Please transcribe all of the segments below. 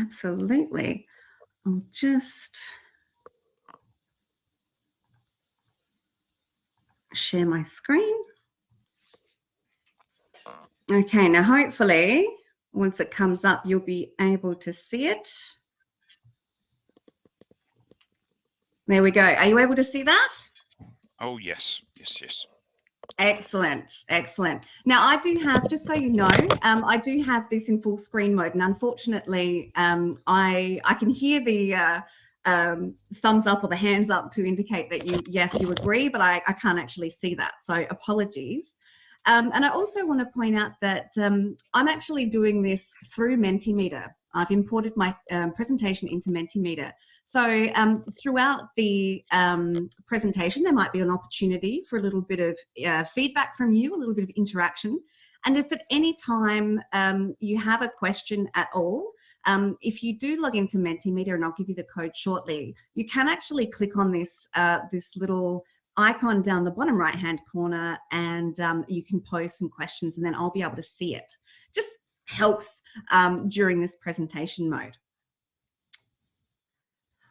absolutely. I'll just share my screen. Okay, now hopefully once it comes up, you'll be able to see it. There we go. Are you able to see that? Oh, yes, yes, yes. Excellent, excellent. Now I do have, just so you know, um, I do have this in full screen mode, and unfortunately, um, I I can hear the uh, um, thumbs up or the hands up to indicate that you yes you agree, but I, I can't actually see that. So apologies. Um, and I also want to point out that um, I'm actually doing this through Mentimeter. I've imported my um, presentation into Mentimeter. So um, throughout the um, presentation, there might be an opportunity for a little bit of uh, feedback from you, a little bit of interaction. And if at any time um, you have a question at all, um, if you do log into Mentimeter, and I'll give you the code shortly, you can actually click on this, uh, this little icon down the bottom right hand corner and um, you can post some questions and then I'll be able to see it. Just helps um, during this presentation mode.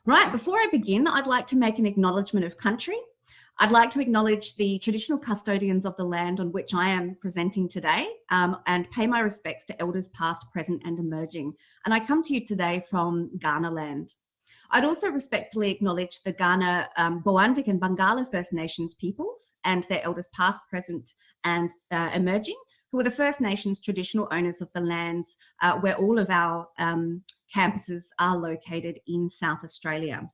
Right, before I begin, I'd like to make an acknowledgement of country. I'd like to acknowledge the traditional custodians of the land on which I am presenting today um, and pay my respects to elders past, present and emerging. And I come to you today from Kaurna land. I'd also respectfully acknowledge the Kaurna, um, and Barngarla First Nations peoples and their elders past, present and uh, emerging, who are the First Nations traditional owners of the lands uh, where all of our um, campuses are located in South Australia.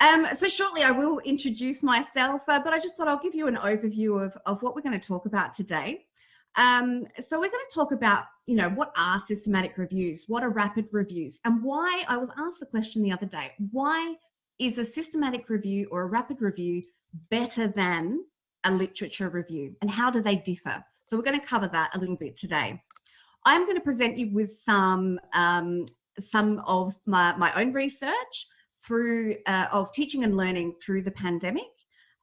Um, so shortly I will introduce myself, uh, but I just thought I'll give you an overview of, of what we're going to talk about today. Um, so we're going to talk about, you know, what are systematic reviews? What are rapid reviews? And why, I was asked the question the other day, why is a systematic review or a rapid review better than a literature review? And how do they differ? So we're going to cover that a little bit today. I'm going to present you with some, um, some of my, my own research through, uh, of teaching and learning through the pandemic.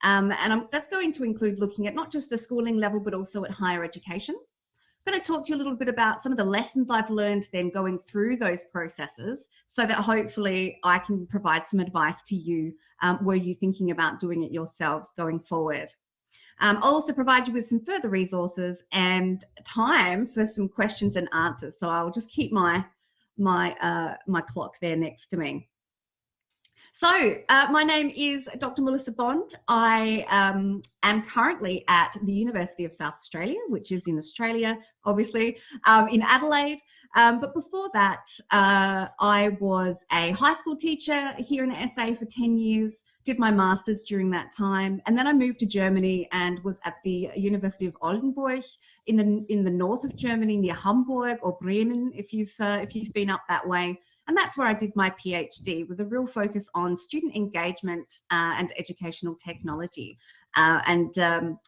Um, and I'm, that's going to include looking at not just the schooling level, but also at higher education. I'm going to talk to you a little bit about some of the lessons I've learned then going through those processes so that hopefully I can provide some advice to you um, were you thinking about doing it yourselves going forward. Um, I'll also provide you with some further resources and time for some questions and answers. So I'll just keep my my uh, my clock there next to me. So, uh, my name is Dr. Melissa Bond. I um, am currently at the University of South Australia, which is in Australia, obviously, um, in Adelaide. Um, but before that, uh, I was a high school teacher here in SA for 10 years, did my master's during that time, and then I moved to Germany and was at the University of Oldenburg in the in the north of Germany, near Hamburg or Bremen, if you've uh, if you've been up that way. And that's where I did my PhD with a real focus on student engagement uh, and educational technology uh, and um,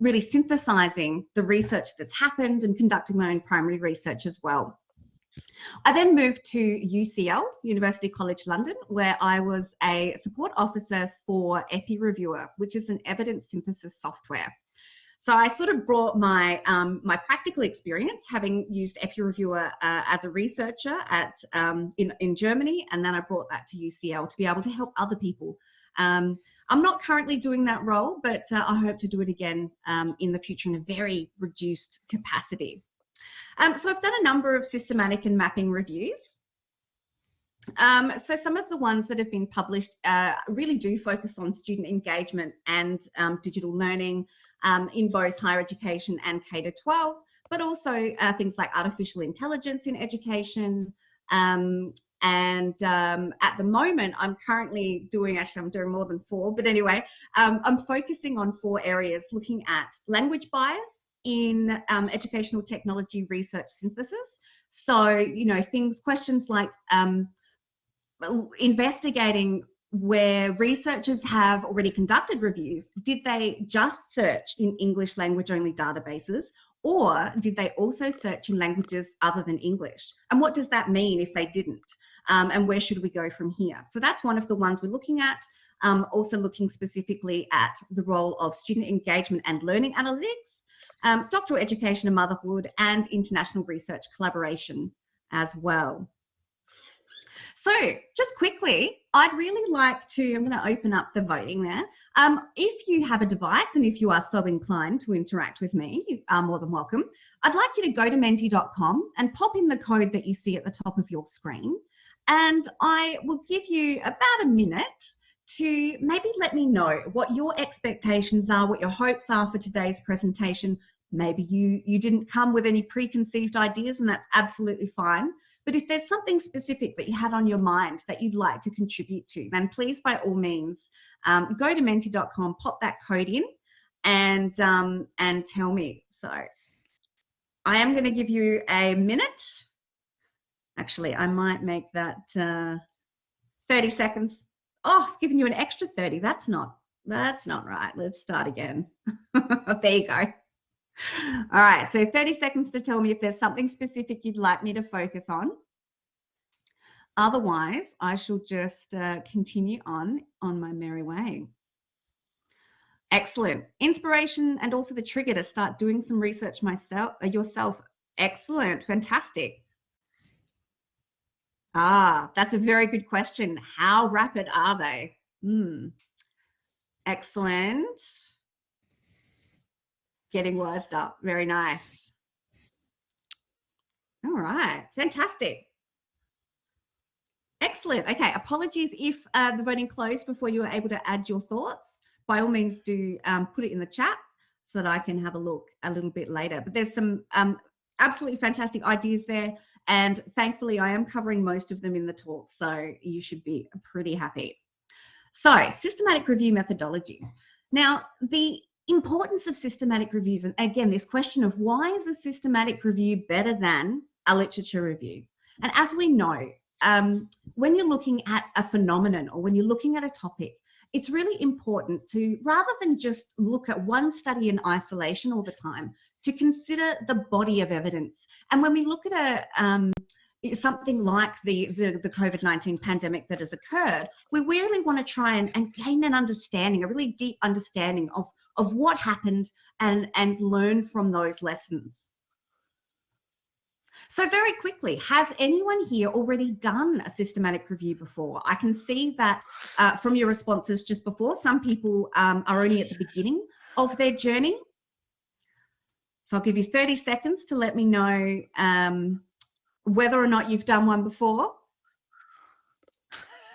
really synthesizing the research that's happened and conducting my own primary research as well. I then moved to UCL, University College London, where I was a support officer for EPPI-Reviewer, which is an evidence synthesis software. So I sort of brought my um, my practical experience, having used EPPI-Reviewer uh, as a researcher at um, in in Germany, and then I brought that to UCL to be able to help other people. Um, I'm not currently doing that role, but uh, I hope to do it again um, in the future in a very reduced capacity. Um, so I've done a number of systematic and mapping reviews. Um, so some of the ones that have been published uh, really do focus on student engagement and um, digital learning um, in both higher education and K to 12, but also uh, things like artificial intelligence in education. Um, and um, at the moment, I'm currently doing, actually I'm doing more than four, but anyway, um, I'm focusing on four areas, looking at language bias in educational technology research synthesis. So, you know, things, questions like, um, investigating where researchers have already conducted reviews, did they just search in English language only databases or did they also search in languages other than English? And what does that mean if they didn't? Um, and where should we go from here? So that's one of the ones we're looking at. Um, also looking specifically at the role of student engagement and learning analytics. Um, doctoral education and motherhood, and international research collaboration as well. So just quickly, I'd really like to, I'm going to open up the voting there. Um, if you have a device and if you are so inclined to interact with me, you are more than welcome. I'd like you to go to menti.com and pop in the code that you see at the top of your screen. And I will give you about a minute to maybe let me know what your expectations are, what your hopes are for today's presentation. Maybe you, you didn't come with any preconceived ideas and that's absolutely fine. But if there's something specific that you had on your mind that you'd like to contribute to, then please, by all means, um, go to menti.com, pop that code in, and um, and tell me. So I am going to give you a minute. Actually, I might make that uh, 30 seconds. Oh, I've given you an extra 30. That's not that's not right. Let's start again. there you go. All right, so 30 seconds to tell me if there's something specific you'd like me to focus on. Otherwise, I shall just uh, continue on on my merry way. Excellent. Inspiration and also the trigger to start doing some research myself uh, yourself. Excellent. Fantastic. Ah, that's a very good question. How rapid are they? Hmm. Excellent getting worsed up. Very nice. All right, fantastic. Excellent. Okay, apologies if uh, the voting closed before you were able to add your thoughts. By all means, do um, put it in the chat so that I can have a look a little bit later. But there's some um, absolutely fantastic ideas there. And thankfully, I am covering most of them in the talk, so you should be pretty happy. So, systematic review methodology. Now, the importance of systematic reviews. And again, this question of why is a systematic review better than a literature review? And as we know, um, when you're looking at a phenomenon or when you're looking at a topic, it's really important to, rather than just look at one study in isolation all the time, to consider the body of evidence. And when we look at a, um, something like the, the, the COVID-19 pandemic that has occurred, we really want to try and, and gain an understanding, a really deep understanding of, of what happened and, and learn from those lessons. So very quickly, has anyone here already done a systematic review before? I can see that uh, from your responses just before, some people um, are only at the beginning of their journey. So I'll give you 30 seconds to let me know um, whether or not you've done one before.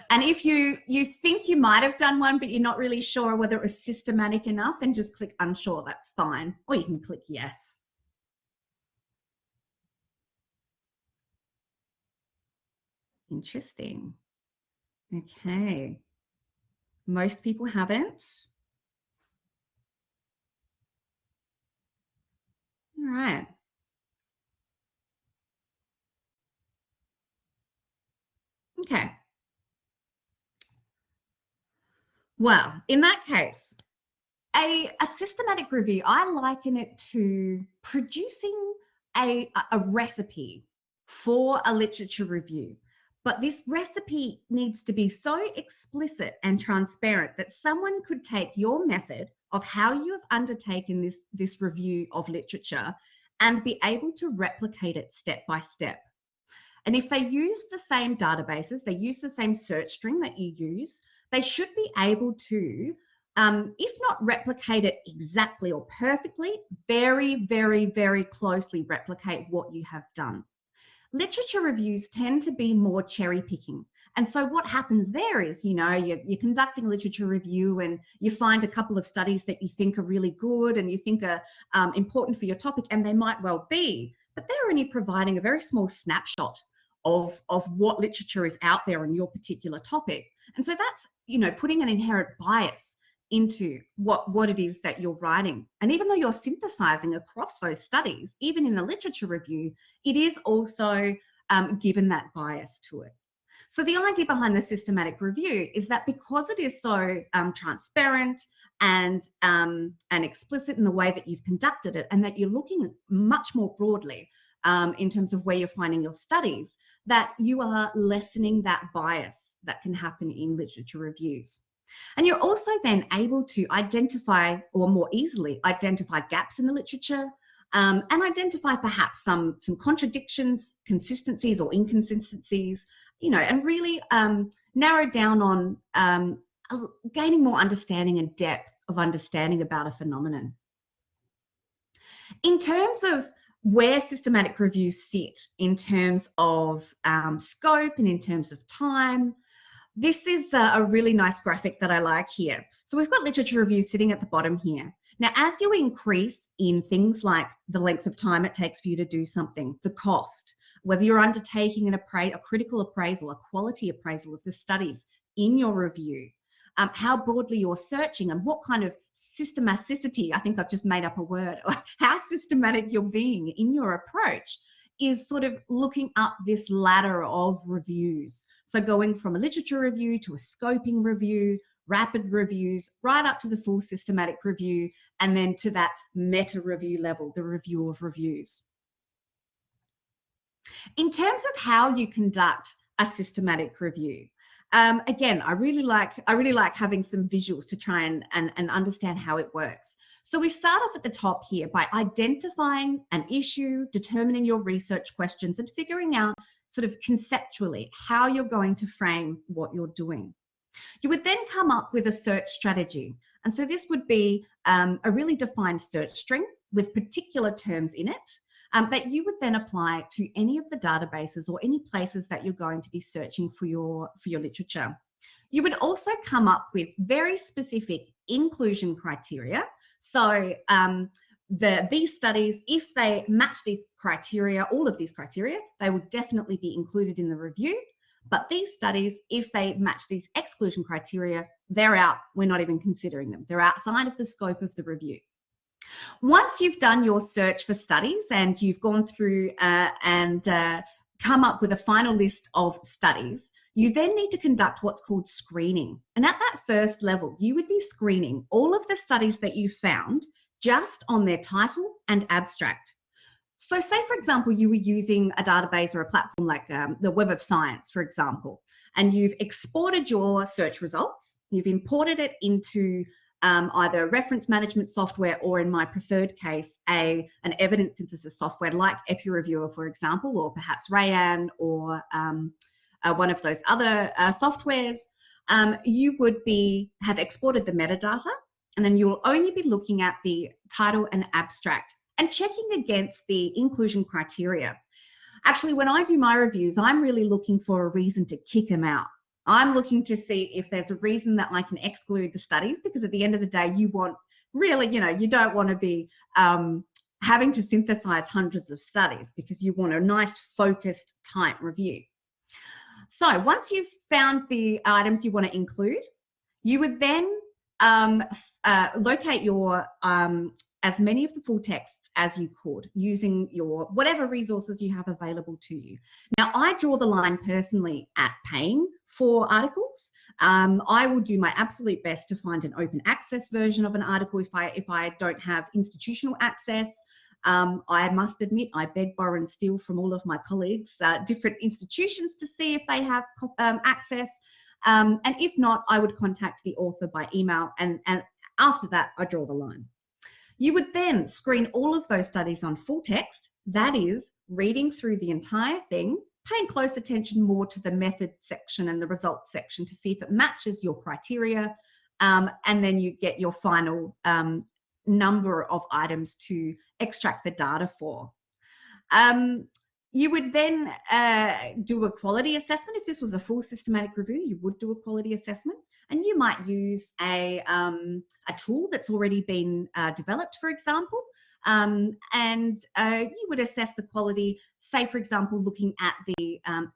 And if you, you think you might have done one, but you're not really sure whether it was systematic enough, then just click unsure, that's fine. Or you can click yes. Interesting. Okay. Most people haven't. All right. Okay. Well, in that case, a, a systematic review, I liken it to producing a, a recipe for a literature review. But this recipe needs to be so explicit and transparent that someone could take your method of how you have undertaken this, this review of literature and be able to replicate it step by step. And if they use the same databases, they use the same search string that you use, they should be able to, um, if not replicate it exactly or perfectly, very, very, very closely replicate what you have done. Literature reviews tend to be more cherry picking. And so what happens there is, you know, you're, you're, conducting a literature review and you find a couple of studies that you think are really good and you think are um, important for your topic, and they might well be, but they're only providing a very small snapshot of, of what literature is out there on your particular topic. And so that's, you know, putting an inherent bias into what, what it is that you're writing. And even though you're synthesizing across those studies, even in a literature review, it is also um, given that bias to it. So the idea behind the systematic review is that because it is so um, transparent and um, and explicit in the way that you've conducted it, and that you're looking much more broadly um, in terms of where you're finding your studies, that you are lessening that bias that can happen in literature reviews. And you're also then able to identify or more easily identify gaps in the literature, um, and identify perhaps some, some contradictions, consistencies or inconsistencies, you know, and really um, narrow down on um, gaining more understanding and depth of understanding about a phenomenon. In terms of where systematic reviews sit in terms of um, scope and in terms of time, this is a, a really nice graphic that I like here. So we've got literature reviews sitting at the bottom here. Now, as you increase in things like the length of time it takes for you to do something, the cost, whether you're undertaking an appra- a critical appraisal, a quality appraisal of the studies in your review, um, how broadly you're searching and what kind of systematicity, I think I've just made up a word, how systematic you're being in your approach is sort of looking up this ladder of reviews. So going from a literature review to a scoping review rapid reviews, right up to the full systematic review, and then to that meta review level, the review of reviews. In terms of how you conduct a systematic review, um, again, I really like I really like having some visuals to try and, and, and understand how it works. So we start off at the top here by identifying an issue, determining your research questions, and figuring out sort of conceptually how you're going to frame what you're doing. You would then come up with a search strategy. And so this would be um, a really defined search string with particular terms in it um, that you would then apply to any of the databases or any places that you're going to be searching for your, for your literature. You would also come up with very specific inclusion criteria. So um, the, these studies, if they match these criteria, all of these criteria, they would definitely be included in the review. But these studies, if they match these exclusion criteria, they're out. We're not even considering them. They're outside of the scope of the review. Once you've done your search for studies and you've gone through uh, and uh, come up with a final list of studies, you then need to conduct what's called screening. And at that first level, you would be screening all of the studies that you found just on their title and abstract. So say, for example, you were using a database or a platform like um, the Web of Science, for example, and you've exported your search results, you've imported it into um, either reference management software or in my preferred case, a, an evidence synthesis software like EPPI-Reviewer, for example, or perhaps Rayyan or um, uh, one of those other uh, softwares, um, you would be have exported the metadata and then you'll only be looking at the title and abstract and checking against the inclusion criteria. Actually, when I do my reviews, I'm really looking for a reason to kick them out. I'm looking to see if there's a reason that I can exclude the studies because at the end of the day, you want really, you know, you don't want to be um, having to synthesize hundreds of studies because you want a nice, focused, tight review. So once you've found the items you want to include, you would then um, uh, locate your um, as many of the full texts as you could using your whatever resources you have available to you. Now, I draw the line personally at paying for articles. Um, I will do my absolute best to find an open access version of an article if I if I don't have institutional access. Um, I must admit, I beg, borrow, and steal from all of my colleagues, uh, different institutions to see if they have um, access. Um, and if not, I would contact the author by email, and, and after that, I draw the line. You would then screen all of those studies on full text, that is, reading through the entire thing, paying close attention more to the method section and the results section to see if it matches your criteria, um, and then you get your final um, number of items to extract the data for. Um, you would then uh, do a quality assessment. If this was a full systematic review, you would do a quality assessment and you might use a, um, a tool that's already been uh, developed, for example, um, and uh, you would assess the quality, say, for example, looking at the, um,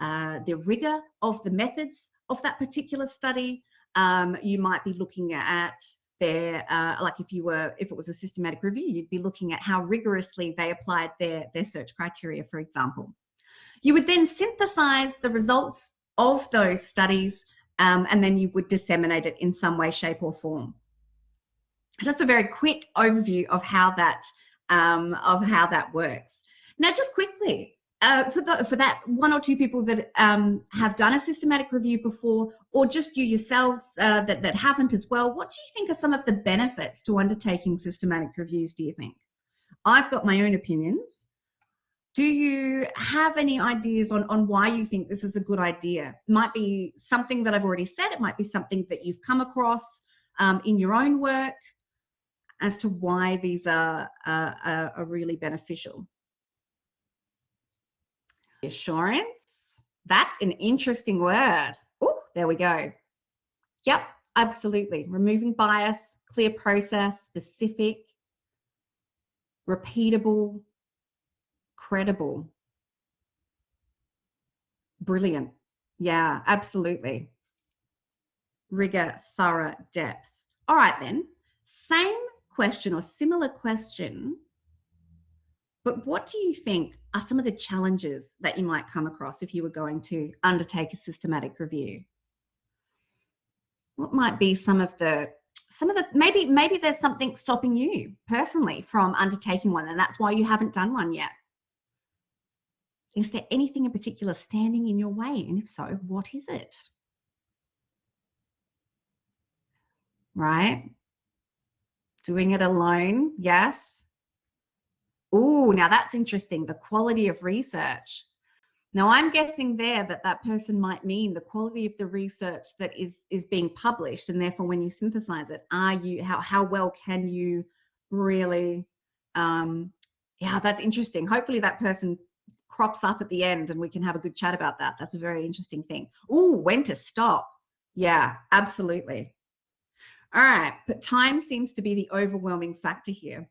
uh, the rigor of the methods of that particular study. Um, you might be looking at their, uh, like if you were, if it was a systematic review, you'd be looking at how rigorously they applied their, their search criteria, for example. You would then synthesize the results of those studies um, and then you would disseminate it in some way, shape, or form. That's a very quick overview of how that um, of how that works. Now, just quickly, uh, for, the, for that one or two people that um, have done a systematic review before, or just you yourselves uh, that, that haven't as well, what do you think are some of the benefits to undertaking systematic reviews, do you think? I've got my own opinions. Do you have any ideas on, on why you think this is a good idea? Might be something that I've already said, it might be something that you've come across um, in your own work as to why these are, are, are really beneficial. Assurance, that's an interesting word. Oh, there we go. Yep, absolutely. Removing bias, clear process, specific, repeatable, credible. Brilliant. Yeah, absolutely. Rigor, thorough, depth. All right, then. Same question or similar question, but what do you think are some of the challenges that you might come across if you were going to undertake a systematic review? What might be some of the some of the maybe maybe there's something stopping you personally from undertaking one and that's why you haven't done one yet is there anything in particular standing in your way and if so what is it right Doing it alone, yes. Oh, now that's interesting. The quality of research. Now I'm guessing there that that person might mean the quality of the research that is is being published, and therefore when you synthesize it, are you how how well can you really? Um, yeah, that's interesting. Hopefully that person crops up at the end, and we can have a good chat about that. That's a very interesting thing. Oh, when to stop? Yeah, absolutely. All right, but time seems to be the overwhelming factor here.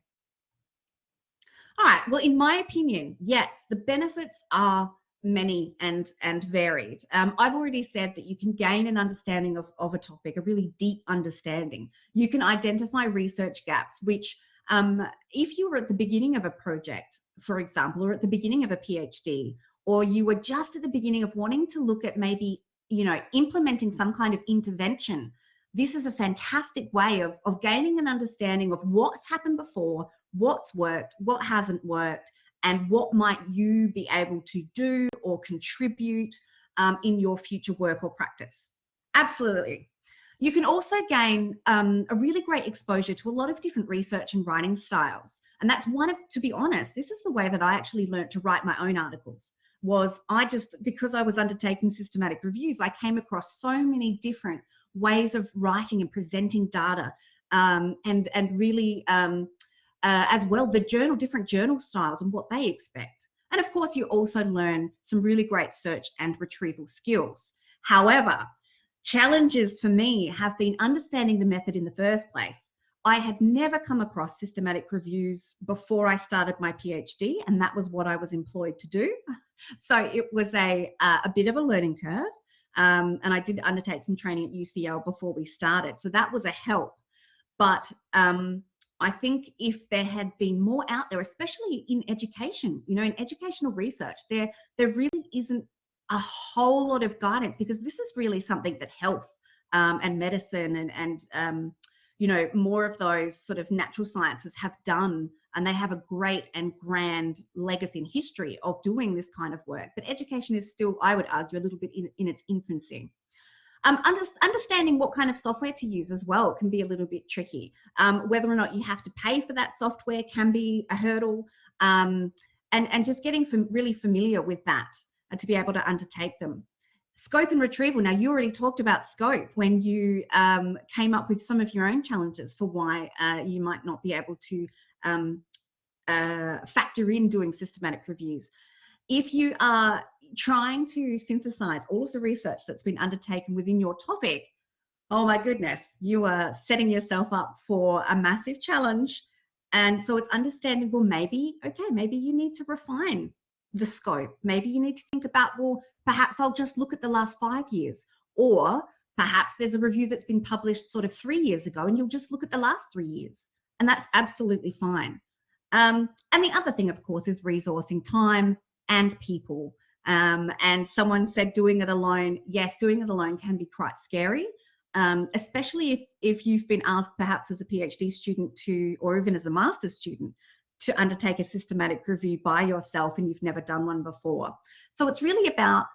All right, well, in my opinion, yes, the benefits are many and and varied. Um, I've already said that you can gain an understanding of, of a topic, a really deep understanding. You can identify research gaps, which um, if you were at the beginning of a project, for example, or at the beginning of a PhD, or you were just at the beginning of wanting to look at maybe, you know, implementing some kind of intervention this is a fantastic way of, of gaining an understanding of what's happened before, what's worked, what hasn't worked, and what might you be able to do or contribute um, in your future work or practice. Absolutely. You can also gain um, a really great exposure to a lot of different research and writing styles. And that's one of, to be honest, this is the way that I actually learned to write my own articles was I just, because I was undertaking systematic reviews, I came across so many different ways of writing and presenting data um, and and really um, uh, as well the journal different journal styles and what they expect and of course you also learn some really great search and retrieval skills however challenges for me have been understanding the method in the first place I had never come across systematic reviews before I started my PhD, and that was what I was employed to do. So it was a, uh, a bit of a learning curve. Um, and I did undertake some training at UCL before we started. So that was a help. But um, I think if there had been more out there, especially in education, you know, in educational research, there there really isn't a whole lot of guidance because this is really something that health um, and medicine and and um, you know more of those sort of natural sciences have done and they have a great and grand legacy in history of doing this kind of work. But education is still, I would argue, a little bit in, in its infancy. Um, under, understanding what kind of software to use as well can be a little bit tricky. Um, whether or not you have to pay for that software can be a hurdle. Um, and, and just getting fam really familiar with that uh, to be able to undertake them. Scope and retrieval. Now, you already talked about scope when you um, came up with some of your own challenges for why uh, you might not be able to um, uh, factor in doing systematic reviews. If you are trying to synthesize all of the research that's been undertaken within your topic, oh my goodness, you are setting yourself up for a massive challenge. And so it's understandable, maybe, okay, maybe you need to refine the scope. Maybe you need to think about, well, perhaps I'll just look at the last five years. Or perhaps there's a review that's been published sort of three years ago and you'll just look at the last three years. And that's absolutely fine. Um, and the other thing, of course, is resourcing time and people. Um, and someone said doing it alone. Yes, doing it alone can be quite scary, um, especially if, if you've been asked perhaps as a PhD student to, or even as a master's student, to undertake a systematic review by yourself and you've never done one before. So it's really about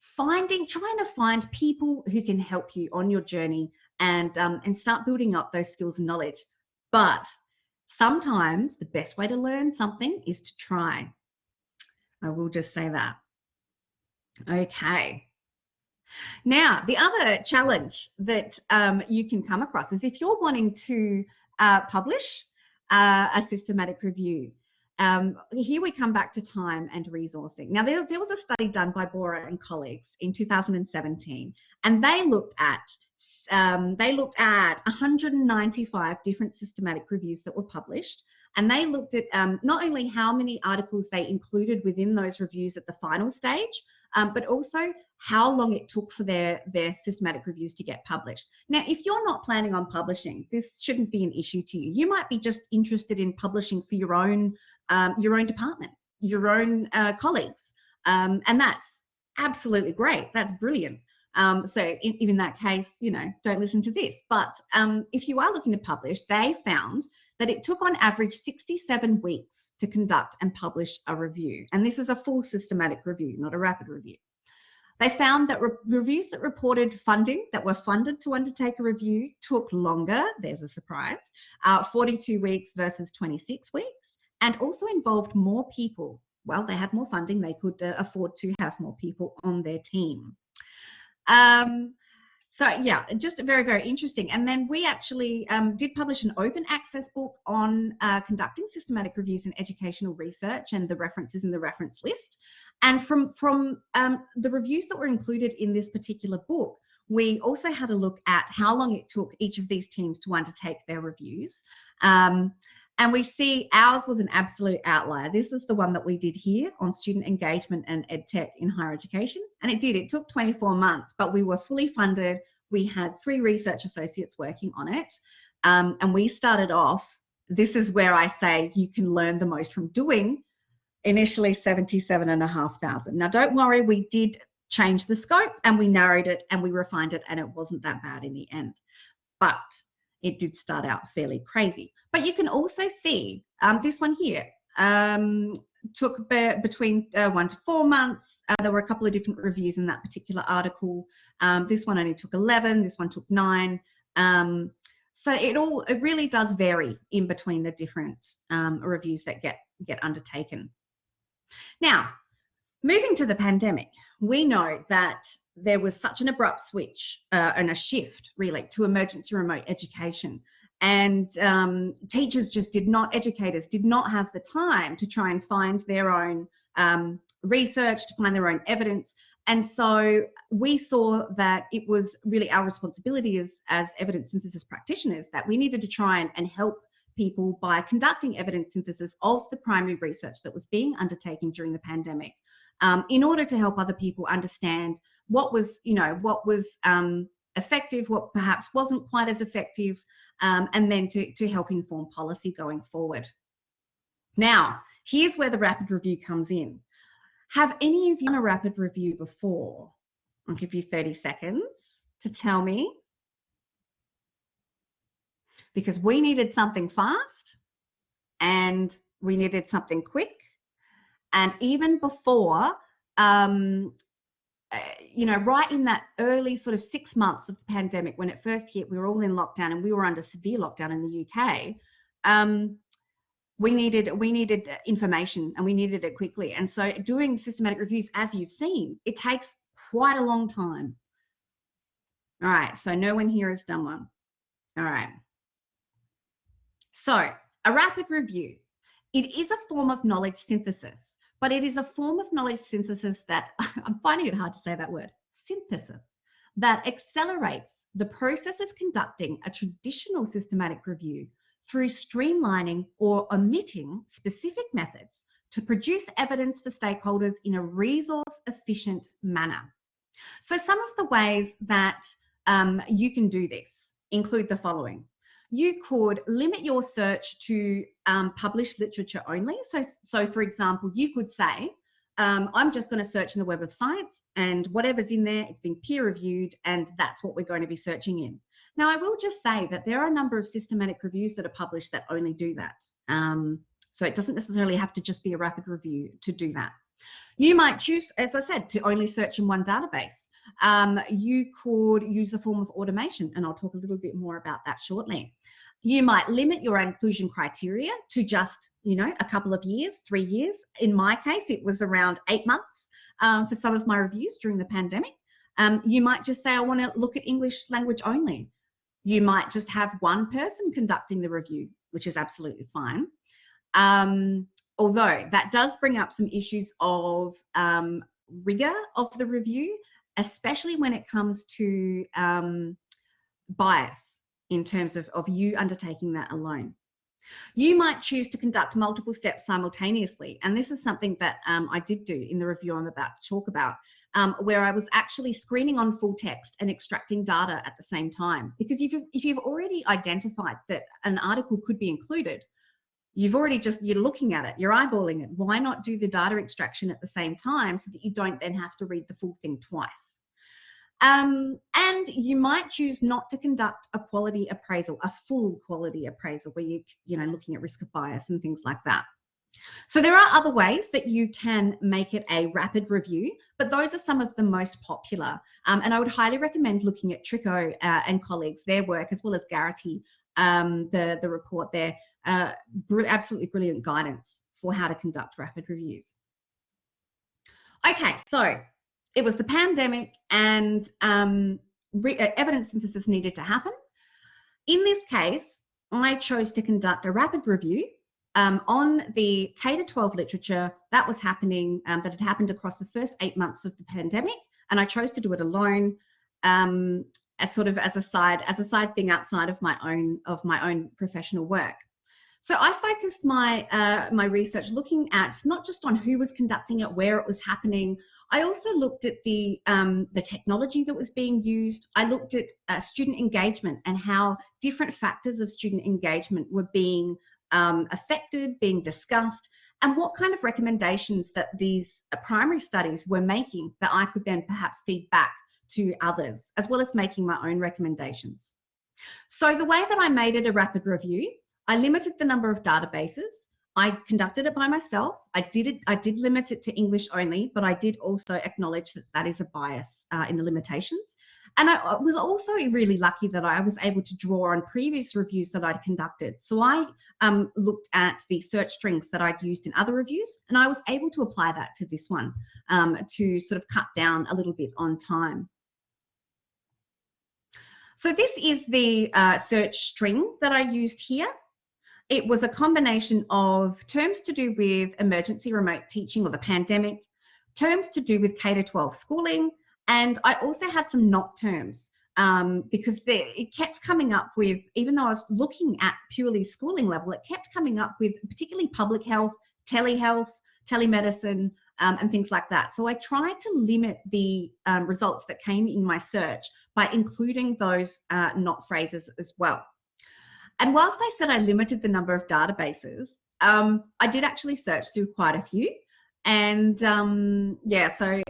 finding, trying to find people who can help you on your journey and, um, and start building up those skills and knowledge. But sometimes the best way to learn something is to try. I will just say that. Okay. Now, the other challenge that um, you can come across is if you're wanting to uh, publish uh, a systematic review. Um, here we come back to time and resourcing. Now, there, there was a study done by Borah and colleagues in 2017, and they looked at um, they looked at 195 different systematic reviews that were published, and they looked at um, not only how many articles they included within those reviews at the final stage, um, but also how long it took for their, their systematic reviews to get published. Now, if you're not planning on publishing, this shouldn't be an issue to you. You might be just interested in publishing for your own, um, your own department, your own uh, colleagues, um, and that's absolutely great. That's brilliant. Um, so in, in, that case, you know, don't listen to this. But um, if you are looking to publish, they found that it took on average 67 weeks to conduct and publish a review. And this is a full systematic review, not a rapid review. They found that re reviews that reported funding, that were funded to undertake a review, took longer, there's a surprise, uh, 42 weeks versus 26 weeks, and also involved more people. Well, they had more funding, they could uh, afford to have more people on their team. Um, so yeah, just very, very interesting. And then we actually um, did publish an open access book on uh, conducting systematic reviews in educational research and the references in the reference list. And from, from um, the reviews that were included in this particular book, we also had a look at how long it took each of these teams to undertake their reviews. Um, and we see ours was an absolute outlier. This is the one that we did here on student engagement and EdTech in higher education. And it did, it took 24 months, but we were fully funded. We had three research associates working on it. Um, and we started off, this is where I say you can learn the most from doing, initially 77,500. Now don't worry, we did change the scope and we narrowed it and we refined it and it wasn't that bad in the end. But it did start out fairly crazy. But you can also see um, this one here um, took be between uh, one to four months. Uh, there were a couple of different reviews in that particular article. Um, this one only took 11, this one took nine. Um, so it all, it really does vary in between the different um, reviews that get, get undertaken. Now, moving to the pandemic, we know that there was such an abrupt switch uh, and a shift really to emergency remote education. And um, teachers just did not educators did not have the time to try and find their own um, research to find their own evidence. And so we saw that it was really our responsibility as, as evidence synthesis practitioners that we needed to try and, and help people by conducting evidence synthesis of the primary research that was being undertaken during the pandemic um, in order to help other people understand what was, you know, what was um, effective, what perhaps wasn't quite as effective, um, and then to, to help inform policy going forward. Now, here's where the rapid review comes in. Have any of you done a rapid review before? I'll give you 30 seconds to tell me. Because we needed something fast and we needed something quick. And even before um, uh, you know, right in that early sort of six months of the pandemic when it first hit, we were all in lockdown and we were under severe lockdown in the UK. Um, we needed we needed information and we needed it quickly. And so doing systematic reviews, as you've seen, it takes quite a long time. All right, so no one here has done one. All right. So a rapid review. It is a form of knowledge synthesis but it is a form of knowledge synthesis that I'm finding it hard to say that word synthesis that accelerates the process of conducting a traditional systematic review through streamlining or omitting specific methods to produce evidence for stakeholders in a resource efficient manner. So some of the ways that um, you can do this include the following you could limit your search to um, published literature only. So, so for example, you could say, um, I'm just going to search in the Web of Science and whatever's in there, it's been peer reviewed and that's what we're going to be searching in. Now, I will just say that there are a number of systematic reviews that are published that only do that. Um, so it doesn't necessarily have to just be a rapid review to do that. You might choose, as I said, to only search in one database. Um, you could use a form of automation, and I'll talk a little bit more about that shortly. you might limit your inclusion criteria to just, you know, a couple of years, three years. In my case, it was around eight months um, for some of my reviews during the pandemic. Um, you might just say, I want to look at English language only. You might just have one person conducting the review, which is absolutely fine. Um, although that does bring up some issues of um, rigor of the review, especially when it comes to um, bias in terms of, of you undertaking that alone. You might choose to conduct multiple steps simultaneously, and this is something that um, I did do in the review I'm about to talk about, um, where I was actually screening on full text and extracting data at the same time. Because if you've, if you've already identified that an article could be included, you've already just, you're looking at it, you're eyeballing it. Why not do the data extraction at the same time so that you don't then have to read the full thing twice? Um, and you might choose not to conduct a quality appraisal, a full quality appraisal where you, you know, looking at risk of bias and things like that. So there are other ways that you can make it a rapid review, but those are some of the most popular. Um, and I would highly recommend looking at Tricco uh, and colleagues, their work, as well as Garritty, um, the, the report there. Uh, br absolutely brilliant guidance for how to conduct rapid reviews. Okay, so it was the pandemic and um, uh, evidence synthesis needed to happen. In this case, I chose to conduct a rapid review um, on the K to 12 literature that was happening, um, that had happened across the first eight months of the pandemic, and I chose to do it alone, um, as sort of as a side as a side thing outside of my own of my own professional work. So I focused my uh, my research looking at not just on who was conducting it, where it was happening. I also looked at the um, the technology that was being used. I looked at uh, student engagement and how different factors of student engagement were being um, affected, being discussed, and what kind of recommendations that these uh, primary studies were making that I could then perhaps feed back to others, as well as making my own recommendations. So the way that I made it a rapid review I limited the number of databases. I conducted it by myself. I did it. I did limit it to English only, but I did also acknowledge that that is a bias uh, in the limitations. And I was also really lucky that I was able to draw on previous reviews that I'd conducted. So I um, looked at the search strings that I'd used in other reviews, and I was able to apply that to this one um, to sort of cut down a little bit on time. So this is the uh, search string that I used here. It was a combination of terms to do with emergency remote teaching or the pandemic, terms to do with K to 12 schooling, and I also had some not terms um, because it kept coming up with, even though I was looking at purely schooling level, it kept coming up with particularly public health, telehealth, telemedicine, um, and things like that. So I tried to limit the um, results that came in my search by including those uh, not phrases as well. And whilst I said I limited the number of databases, um, I did actually search through quite a few. And um, yeah, so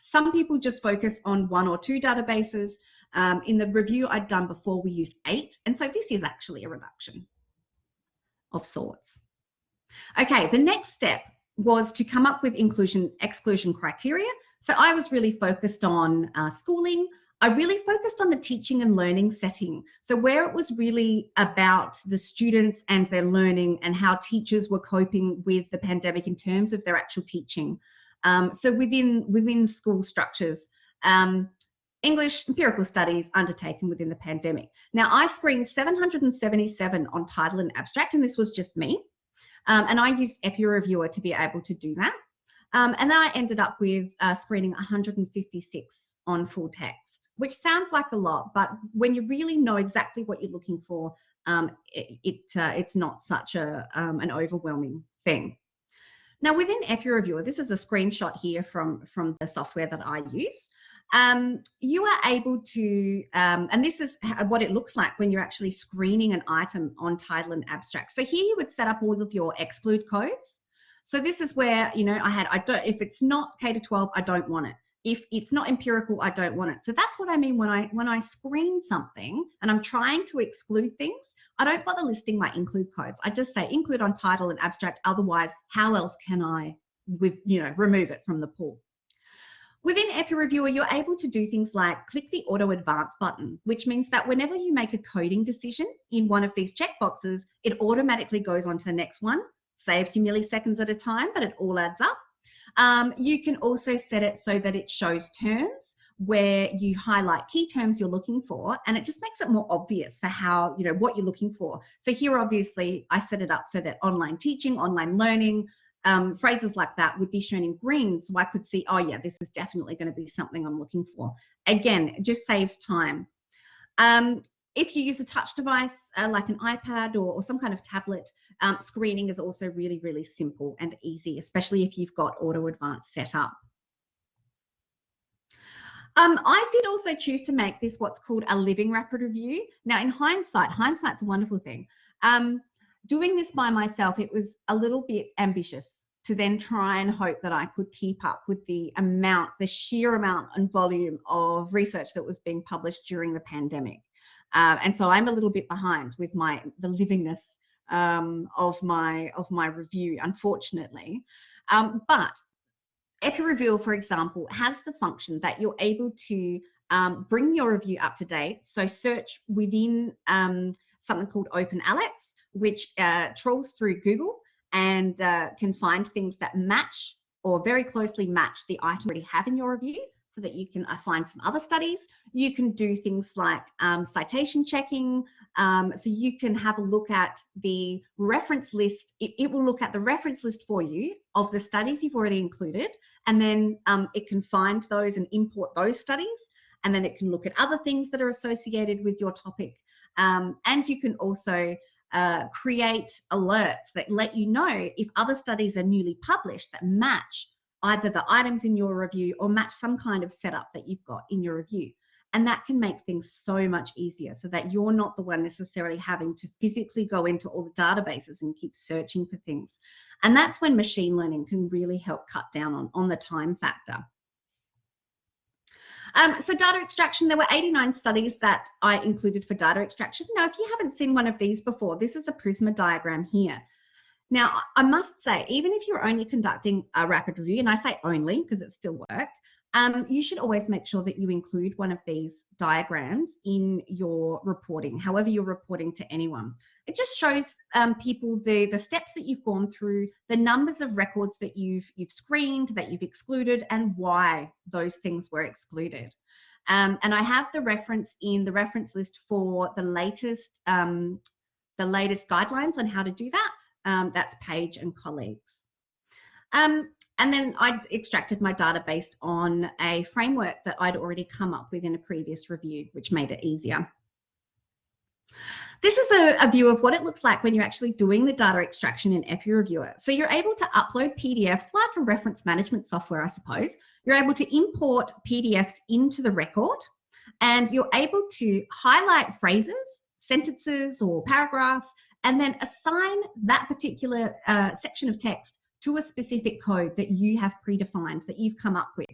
some people just focus on one or two databases. Um, in the review I'd done before, we used eight. And so this is actually a reduction of sorts. Okay, the next step was to come up with inclusion exclusion criteria. So I was really focused on uh, schooling, I really focused on the teaching and learning setting. So, where it was really about the students and their learning and how teachers were coping with the pandemic in terms of their actual teaching. Um, so, within, within school structures, um, English empirical studies undertaken within the pandemic. Now, I screened 777 on title and abstract, and this was just me. Um, and I used EPPI-Reviewer to be able to do that. Um, and then I ended up with uh, screening 156 on full text, which sounds like a lot, but when you really know exactly what you're looking for, um, it, it uh, it's not such a um, an overwhelming thing. Now within EPPI-Reviewer, this is a screenshot here from, from the software that I use. Um, you are able to, um, and this is what it looks like when you're actually screening an item on title and abstract. So here you would set up all of your exclude codes. So this is where, you know, I had, I don't, if it's not K to 12, I don't want it. If it's not empirical, I don't want it. So that's what I mean when I when I screen something and I'm trying to exclude things, I don't bother listing my include codes. I just say include on title and abstract. Otherwise, how else can I with you know remove it from the pool? Within EPPI-Reviewer, you're able to do things like click the Auto Advance button, which means that whenever you make a coding decision in one of these checkboxes, it automatically goes on to the next one, saves you milliseconds at a time, but it all adds up. Um, you can also set it so that it shows terms where you highlight key terms you're looking for and it just makes it more obvious for how you know what you're looking for so here obviously i set it up so that online teaching online learning um, phrases like that would be shown in green. So i could see oh yeah this is definitely going to be something i'm looking for. Again it just saves time. Um, if you use a touch device uh, like an ipad or, or, some kind of tablet um, screening is also really really simple and easy especially if you've got auto advance set up. Um, I did also choose to make this what's called a living rapid review. Now, in hindsight, hindsight's a wonderful thing. Um, doing this by myself, it was a little bit ambitious to then try and hope that I could keep up with the amount, the sheer amount and volume of research that was being published during the pandemic. Uh, and so I'm a little bit behind with my the livingness um, of my of my review, unfortunately. Um, but EpiReview, for example, has the function that you're able to um, bring your review up to date. So search within um, something called OpenAlex, which uh, trawls through Google and uh, can find things that match or very closely match the item you already have in your review so that you can uh, find some other studies. You can do things like um, citation checking. Um, so you can have a look at the reference list. It, it, will look at the reference list for you of the studies you've already included, and then um, it can find those and import those studies. And then it can look at other things that are associated with your topic. Um, and you can also uh, create alerts that let you know if other studies are newly published that match either the items in your review or match some kind of setup that you've got in your review. And that can make things so much easier so that you're not the one necessarily having to physically go into all the databases and keep searching for things. And that's when machine learning can really help cut down on, on the time factor. Um, so data extraction, there were 89 studies that I included for data extraction. Now, if you haven't seen one of these before, this is a Prisma diagram here. Now, I must say, even if you're only conducting a rapid review, and I say only because it's still work, um, you should always make sure that you include one of these diagrams in your reporting, however you're reporting to anyone. It just shows um, people the, the steps that you've gone through, the numbers of records that you've, you've screened, that you've excluded, and why those things were excluded. Um, and I have the reference in the reference list for the latest um, the latest guidelines on how to do that. Um, that's Page and colleagues. Um, and then I'd extracted my data based on a framework that I'd already come up with in a previous review, which made it easier. This is a, a, view of what it looks like when you're actually doing the data extraction in EPPI-Reviewer. So you're able to upload PDFs like a reference management software, I suppose. You're able to import PDFs into the record and you're able to highlight phrases, sentences or paragraphs and then assign that particular uh, section of text to a specific code that you have predefined, that you've come up with.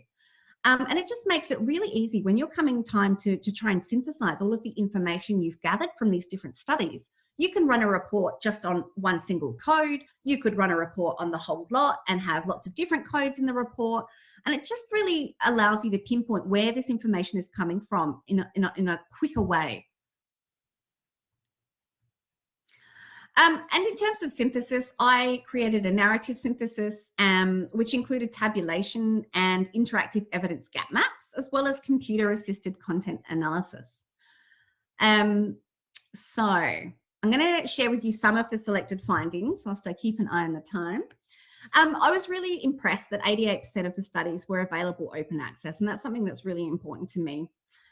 Um, and it just makes it really easy when you're coming time to, to try and synthesize all of the information you've gathered from these different studies. You can run a report just on one single code. You could run a report on the whole lot and have lots of different codes in the report. And it just really allows you to pinpoint where this information is coming from in a, in a, in a quicker way. Um, and in terms of synthesis, I created a narrative synthesis, um, which included tabulation and interactive evidence gap maps, as well as computer assisted content analysis. Um, so I'm going to share with you some of the selected findings whilst I keep an eye on the time. Um, I was really impressed that 88% of the studies were available open access, and that's something that's really important to me.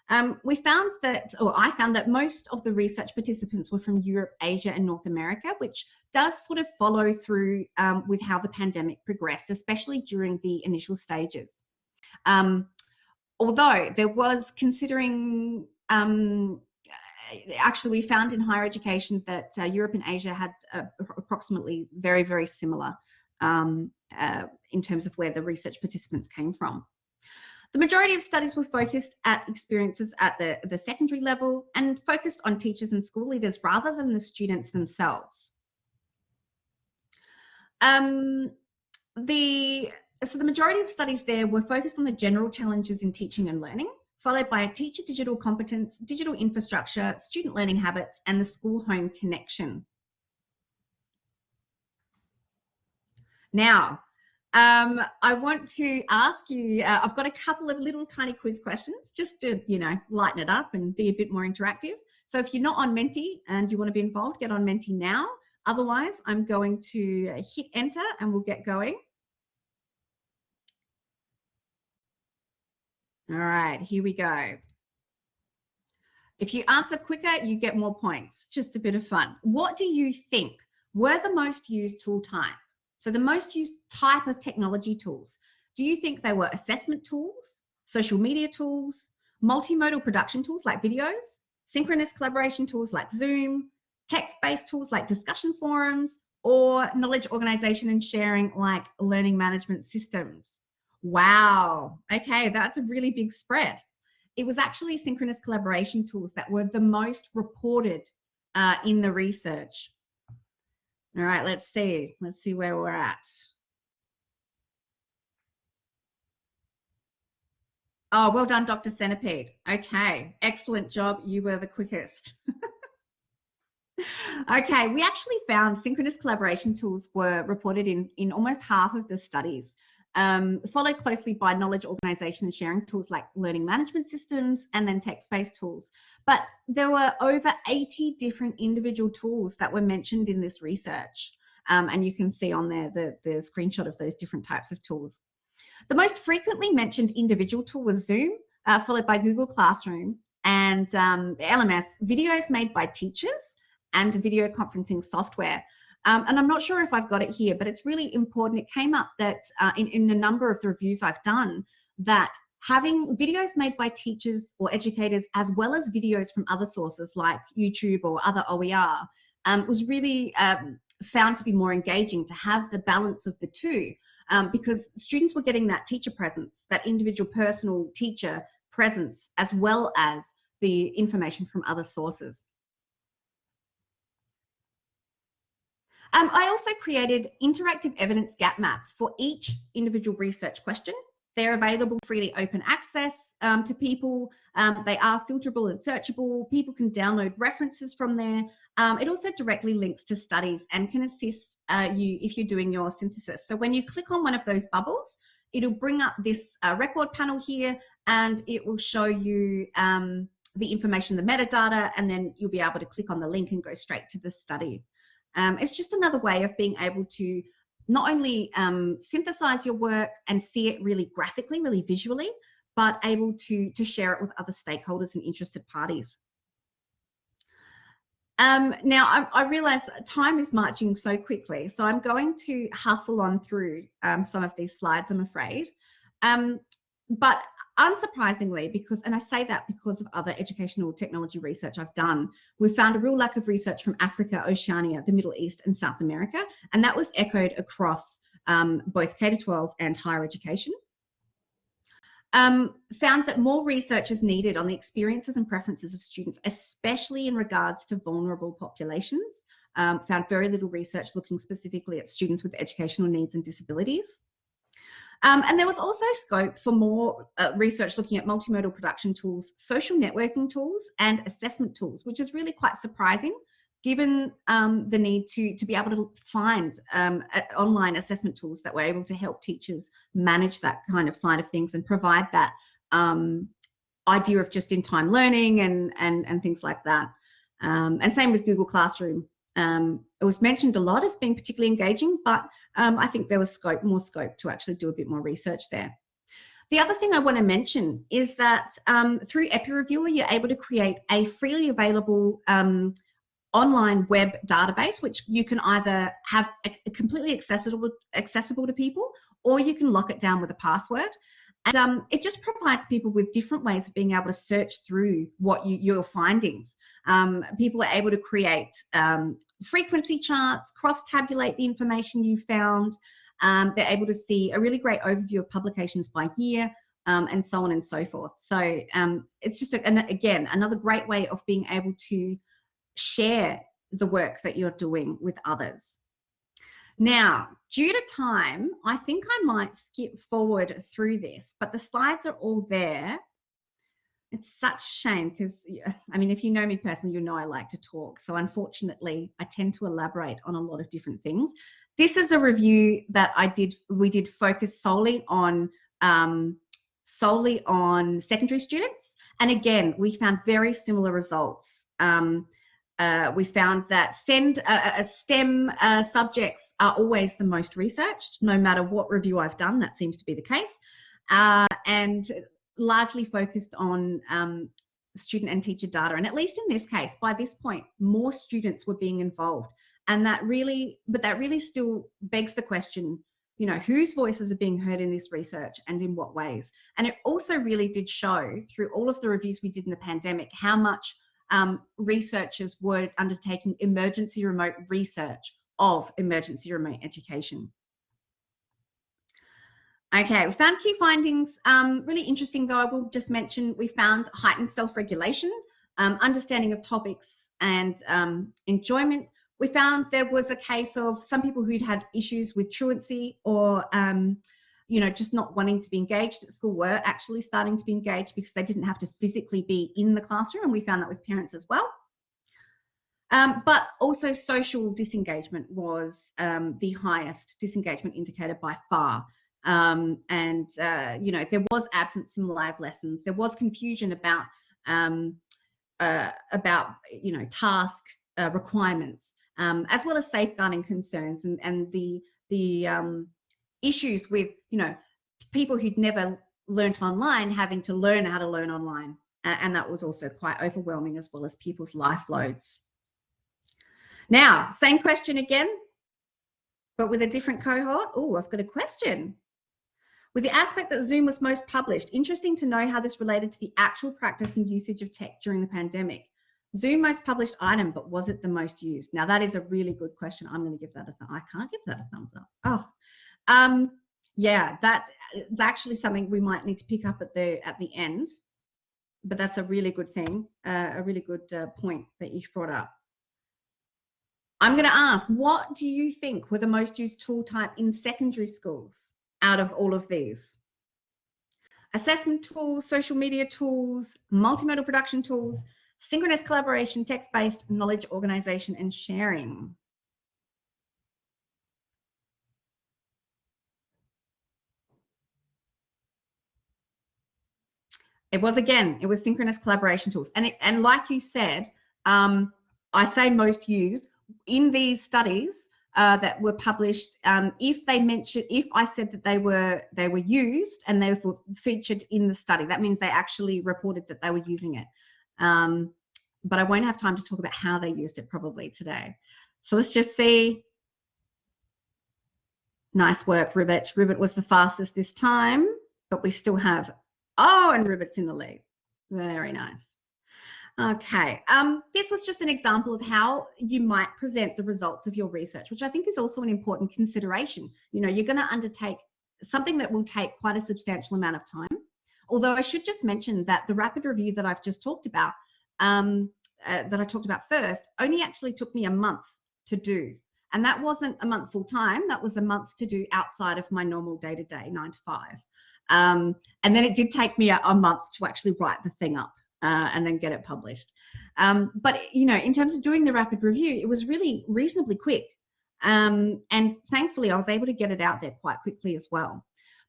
Um, we found that, or I found that most of the research participants were from Europe, Asia, and North America, which does sort of follow through um, with how the pandemic progressed, especially during the initial stages. Um, although there was considering, um, actually, we found in higher education that uh, Europe and Asia had uh, approximately very, very similar um, uh, in terms of where the research participants came from. The majority of studies were focused at experiences at the, the secondary level and focused on teachers and school leaders rather than the students themselves. Um, the so the majority of studies there were focused on the general challenges in teaching and learning, followed by a teacher digital competence, digital infrastructure, student learning habits, and the school-home connection. Now, um, I want to ask you, uh, I've got a couple of little tiny quiz questions just to, you know, lighten it up and be a bit more interactive. So if you're not on Menti and you want to be involved, get on Menti now. Otherwise, I'm going to hit enter and we'll get going. All right, here we go. If you answer quicker, you get more points. Just a bit of fun. What do you think were the most used tool type? So the most used type of technology tools. Do you think they were assessment tools, social media tools, multimodal production tools like videos, synchronous collaboration tools like Zoom, text-based tools like discussion forums, or knowledge organization and sharing like learning management systems? Wow. Okay, that's a really big spread. It was actually synchronous collaboration tools that were the most reported uh, in the research. All right, let's see. Let's see where we're at. Oh, well done, Dr. Centipede. Okay, excellent job. You were the quickest. okay, we actually found synchronous collaboration tools were reported in, in almost half of the studies um, followed closely by knowledge organization and sharing tools like learning management systems and then text-based tools. But there were over 80 different individual tools that were mentioned in this research. Um, and you can see on there the, the screenshot of those different types of tools. The most frequently mentioned individual tool was Zoom, uh, followed by Google Classroom and um, LMS, videos made by teachers and video conferencing software. Um, and I'm not sure if I've got it here, but it's really important. It came up that uh, in, in a number of the reviews I've done that having videos made by teachers or educators as well as videos from other sources like YouTube or other OER um, was really um, found to be more engaging to have the balance of the two um, because students were getting that teacher presence, that individual personal teacher presence, as well as the information from other sources. Um, I also created interactive evidence gap maps for each individual research question. They're available freely open access um, to people. Um, they are filterable and searchable. People can download references from there. Um, it also directly links to studies and can assist uh, you if you're doing your synthesis. So when you click on one of those bubbles, it'll bring up this uh, record panel here and it will show you um, the information, the metadata, and then you'll be able to click on the link and go straight to the study. Um, it's just another way of being able to not only um, synthesize your work and see it really graphically, really visually, but able to, to share it with other stakeholders and interested parties. Um, now, I, I, realize time is marching so quickly, so I'm going to hustle on through um, some of these slides, I'm afraid. Um, but unsurprisingly, because, and I say that because of other educational technology research I've done, we've found a real lack of research from Africa, Oceania, the Middle East, and South America, and that was echoed across um, both K-12 and higher education. Um, found that more research is needed on the experiences and preferences of students, especially in regards to vulnerable populations. Um, found very little research looking specifically at students with educational needs and disabilities. Um, and there was also scope for more uh, research looking at multimodal production tools, social networking tools, and assessment tools, which is really quite surprising given um, the need to, to be able to find um, online assessment tools that were able to help teachers manage that kind of side of things and provide that um, idea of just-in-time learning and, and, and things like that. Um, and same with Google Classroom. Um, it was mentioned a lot as being particularly engaging, but um, I think there was scope, more scope to actually do a bit more research there. The other thing I want to mention is that um, through EPPI-Reviewer, you're able to create a freely available um, online web database, which you can either have completely accessible, accessible to people, or you can lock it down with a password. And um, it just provides people with different ways of being able to search through what you, your findings. Um, people are able to create um, frequency charts, cross-tabulate the information you found. Um, they're able to see a really great overview of publications by year, um, and so on and so forth. So um, it's just, a, an, again, another great way of being able to share the work that you're doing with others. Now, due to time, I think I might skip forward through this, but the slides are all there. It's such shame because, I mean, if you know me personally, you know I like to talk. So unfortunately, I tend to elaborate on a lot of different things. This is a review that I did, we did focus solely on, um, solely on secondary students. And again, we found very similar results. Um, uh, we found that send, uh, uh STEM uh, subjects are always the most researched, no matter what review I've done, that seems to be the case. Uh, and largely focused on um, student and teacher data. And at least in this case, by this point, more students were being involved. And that really, but that really still begs the question, you know, whose voices are being heard in this research and in what ways? And it also really did show through all of the reviews we did in the pandemic how much um, researchers were undertaking emergency remote research of emergency remote education. Okay, we found key findings um, really interesting though. I will just mention we found heightened self-regulation, um, understanding of topics and um, enjoyment. We found there was a case of some people who'd had issues with truancy or um, you know, just not wanting to be engaged at school were actually starting to be engaged because they didn't have to physically be in the classroom. And we found that with parents as well. Um, but also social disengagement was um, the highest disengagement indicator by far. Um, and, uh, you know, there was absence in live lessons. There was confusion about, um, uh, about you know, task uh, requirements, um, as well as safeguarding concerns and, and the, the um, issues with, you know, people who'd never learnt online having to learn how to learn online. And that was also quite overwhelming as well as people's life loads. Now, same question again, but with a different cohort. Oh, I've got a question. With the aspect that Zoom was most published, interesting to know how this related to the actual practice and usage of tech during the pandemic. Zoom most published item, but was it the most used? Now that is a really good question. I'm going to give that a th I can't give that a thumbs up. Oh, um, yeah, that is actually something we might need to pick up at the at the end, but that's a really good thing, uh, a really good uh, point that you brought up. I'm going to ask, what do you think were the most used tool type in secondary schools out of all of these? Assessment tools, social media tools, multimodal production tools, synchronous collaboration, text-based knowledge organization and sharing. It was again, it was synchronous collaboration tools. And it, and like you said, um, I say most used in these studies uh, that were published. Um, if they mentioned, if I said that they were they were used and they were featured in the study, that means they actually reported that they were using it. Um, but I won't have time to talk about how they used it probably today. So let's just see. Nice work, Ribbit. Ribbit was the fastest this time, but we still have Oh, and Ribbit's in the lead. Very nice. Okay, um, this was just an example of how you might present the results of your research, which I think is also an important consideration. You know, you're going to undertake something that will take quite a substantial amount of time. Although I should just mention that the rapid review that I've just talked about, um, uh, that I talked about first, only actually took me a month to do. And that wasn't a month full time, that was a month to do outside of my normal day to day, nine to five. Um, and then it did take me a, a, month to actually write the thing up uh, and then get it published. Um, but you know, in terms of doing the rapid review, it was really reasonably quick. Um, and thankfully, I was able to get it out there quite quickly as well.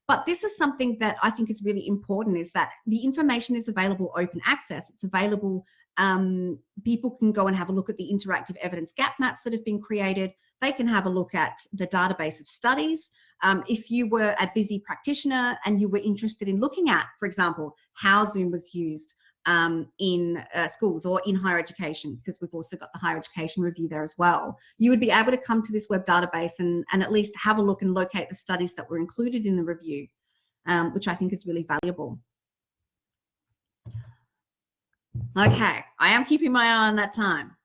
But this is something that I think is really important is that the information is available open access. It's available, um, people can go and have a look at the interactive evidence gap maps that have been created. They can have a look at the database of studies. Um, if you were a busy practitioner and you were interested in looking at, for example, how Zoom was used um, in uh, schools or in higher education, because we've also got the higher education review there as well, you would be able to come to this web database and, and at least have a look and locate the studies that were included in the review, um, which I think is really valuable. Okay, I am keeping my eye on that time.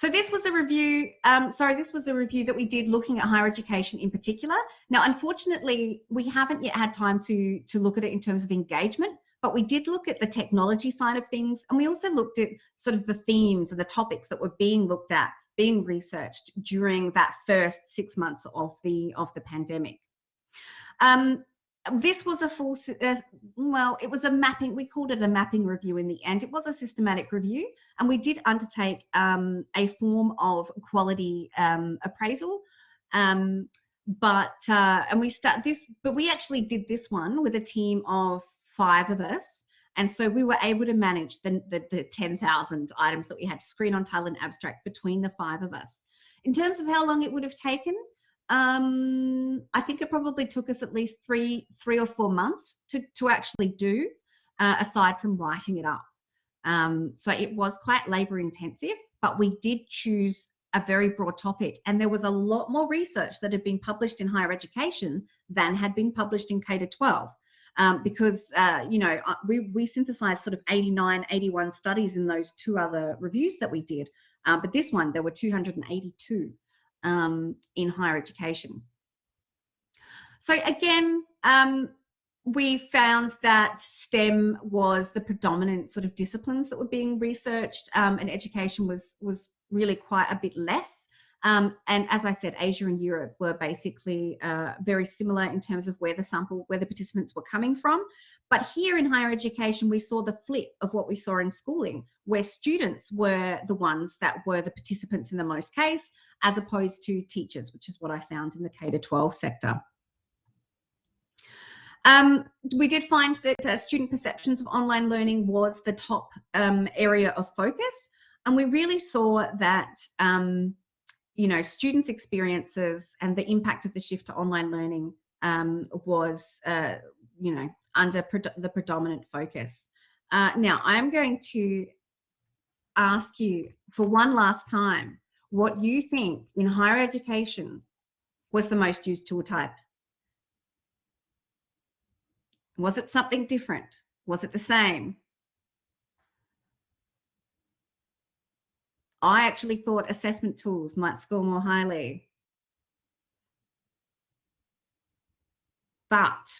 So this was a review, um, sorry, this was a review that we did looking at higher education in particular. Now, unfortunately, we haven't yet had time to, to look at it in terms of engagement, but we did look at the technology side of things. And we also looked at sort of the themes and the topics that were being looked at being researched during that first six months of the of the pandemic. Um, this was a full, uh, well, it was a mapping, we called it a mapping review in the end. It was a systematic review, and we did undertake um, a form of quality um, appraisal. Um, but, uh, and we start this, but we actually did this one with a team of five of us. And so we were able to manage the, the, the 10,000 items that we had to screen on title and abstract between the five of us. In terms of how long it would have taken, um, I think it probably took us at least three, three or four months to, to actually do, uh, aside from writing it up. Um, so it was quite labor intensive, but we did choose a very broad topic. And there was a lot more research that had been published in higher education than had been published in K to 12. Um, because, uh, you know, uh, we, we synthesized sort of 89, 81 studies in those two other reviews that we did. Um, but this one, there were 282 um, in higher education. So again, um, we found that STEM was the predominant sort of disciplines that were being researched, um, and education was was really quite a bit less. Um, and as I said, Asia and Europe were basically uh, very similar in terms of where the sample, where the participants were coming from. But here in higher education, we saw the flip of what we saw in schooling, where students were the ones that were the participants in the most case, as opposed to teachers, which is what I found in the K to 12 sector. Um, we did find that uh, student perceptions of online learning was the top um, area of focus, and we really saw that um, you know students' experiences and the impact of the shift to online learning um, was uh, you know under pre the predominant focus. Uh, now I'm going to ask you for one last time what you think in higher education was the most used tool type. Was it something different? Was it the same? I actually thought assessment tools might score more highly. But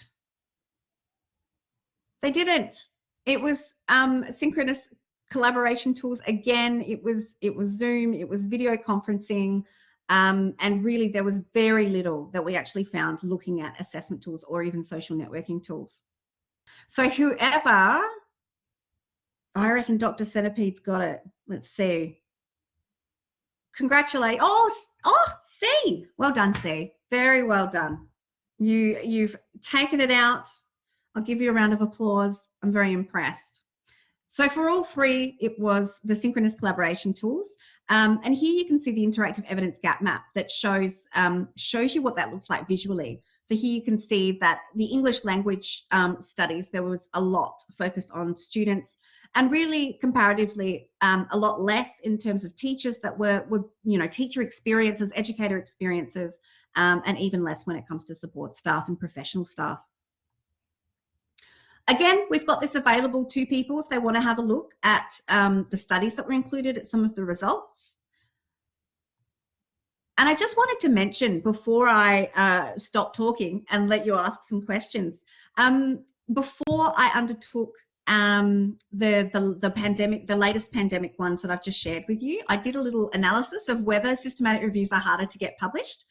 they didn't. It was um, synchronous collaboration tools. Again, it was it was Zoom, it was video conferencing, um, and really there was very little that we actually found looking at assessment tools or even social networking tools. So whoever, I reckon Dr. Centipede's got it. Let's see. Congratulate. Oh, oh, C. Well done, C. Very well done. You you've taken it out. I'll give you a round of applause. I'm very impressed. So for all three, it was the synchronous collaboration tools. Um, and here you can see the interactive evidence gap map that shows, um, shows you what that looks like visually. So here you can see that the English language um, studies, there was a lot focused on students and really comparatively um, a lot less in terms of teachers that were, were you know, teacher experiences, educator experiences, um, and even less when it comes to support staff and professional staff. Again, we've got this available to people if they want to have a look at um, the studies that were included at some of the results. And I just wanted to mention before I uh, stop talking and let you ask some questions, um, before I undertook um, the, the, the pandemic, the latest pandemic ones that I've just shared with you, I did a little analysis of whether systematic reviews are harder to get published.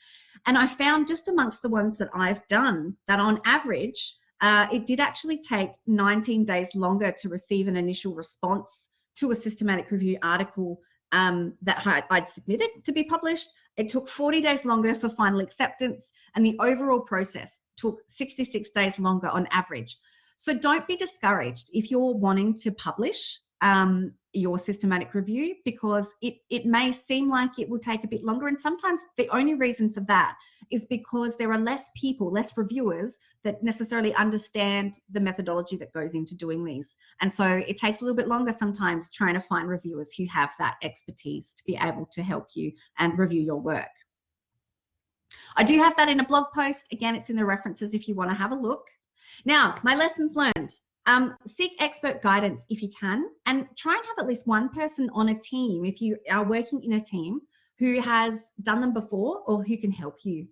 And I found just amongst the ones that I've done that on average, uh, it did actually take 19 days longer to receive an initial response to a systematic review article um, that I'd submitted to be published. It took 40 days longer for final acceptance, and the overall process took 66 days longer on average. So don't be discouraged if you're wanting to publish um, your systematic review because it, it may seem like it will take a bit longer. And sometimes the only reason for that is because there are less people, less reviewers that necessarily understand the methodology that goes into doing these. And so it takes a little bit longer sometimes trying to find reviewers who have that expertise to be able to help you and review your work. I do have that in a blog post. Again, it's in the references if you want to have a look. Now, my lessons learned. Um, seek expert guidance if you can, and try and have at least one person on a team if you are working in a team who has done them before or who can help you.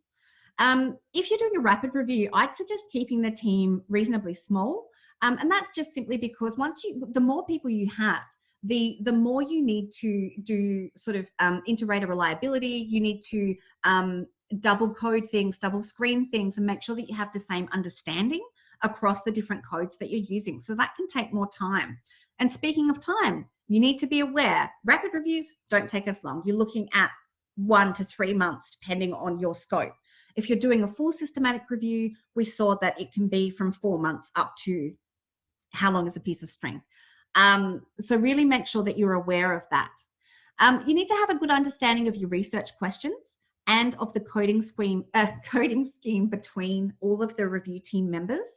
Um, if you're doing a rapid review, I'd suggest keeping the team reasonably small, um, and that's just simply because once you, the more people you have, the the more you need to do sort of um, inter-rater reliability, you need to um, double code things, double screen things, and make sure that you have the same understanding across the different codes that you're using. So that can take more time. And speaking of time, you need to be aware rapid reviews don't take as long. You're looking at one to three months, depending on your scope. If you're doing a full systematic review, we saw that it can be from four months up to how long is a piece of string. Um, so really make sure that you're aware of that. Um, you need to have a good understanding of your research questions and of the coding scheme, uh, coding scheme between all of the review team members.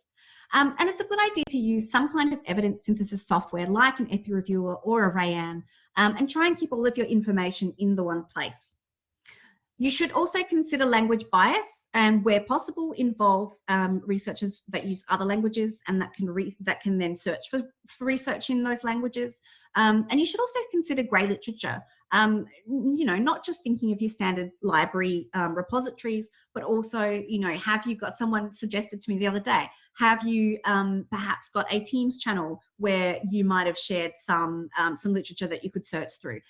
Um, and it's a good idea to use some kind of evidence synthesis software like an EPPI-Reviewer or a Rayyan um, and try and keep all of your information in the one place. You should also consider language bias and where possible involve um, researchers that use other languages and that can that can then search for, for research in those languages. Um, and you should also consider grey literature. Um, you know, not just thinking of your standard library um, repositories, but also, you know, have you got someone suggested to me the other day? Have you um, perhaps got a Teams channel where you might have shared some um, some literature that you could search through?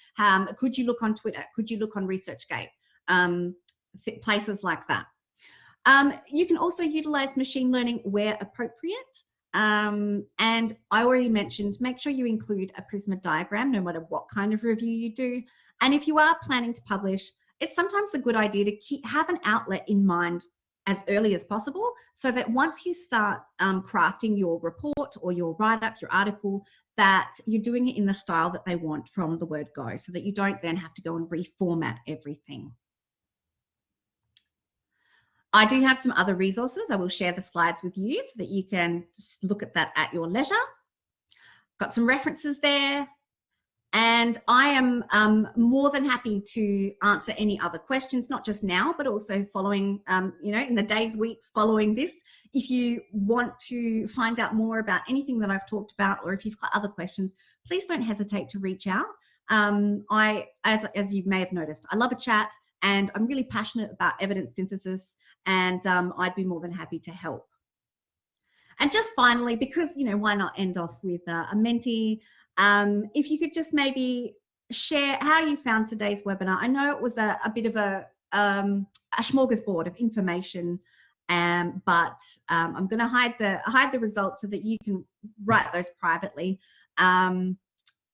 could you look on Twitter? Could you look on ResearchGate? um, places like that. Um, you can also utilize machine learning where appropriate. Um, and I already mentioned, make sure you include a Prisma diagram, no matter what kind of review you do. And if you are planning to publish, it's sometimes a good idea to keep, have an outlet in mind as early as possible so that once you start um, crafting your report or your write-up, your article, that you're doing it in the style that they want from the word go so that you don't then have to go and reformat everything. I do have some other resources. I will share the slides with you so that you can look at that at your leisure. Got some references there. And I am um, more than happy to answer any other questions, not just now, but also following, um, you know, in the days, weeks following this. If you want to find out more about anything that I've talked about, or if you've got other questions, please don't hesitate to reach out. Um, I, as, as you may have noticed, I love a chat and I'm really passionate about evidence synthesis and um, I'd be more than happy to help. And just finally, because, you know, why not end off with uh, a Menti? Um, if you could just maybe share how you found today's webinar. I know it was a, a bit of a, um, a smorgasbord of information, um, but um, I'm going to hide the hide the results so that you can write those privately. Um,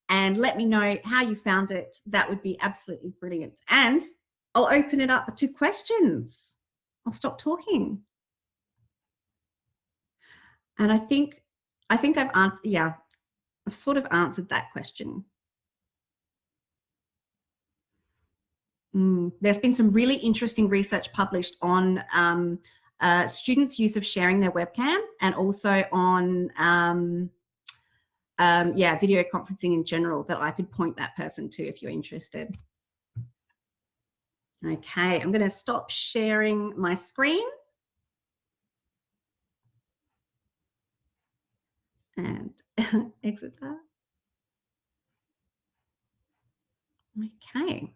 and let me know how you found it. That would be absolutely brilliant. And I'll open it up to questions. I'll stop talking. And I think, I think I've answered, yeah, I've sort of answered that question. Mm, there's been some really interesting research published on um, uh, students' use of sharing their webcam and also on, um, um, yeah, video conferencing in general that I could point that person to if you're interested. Okay, I'm going to stop sharing my screen. And exit that. Okay.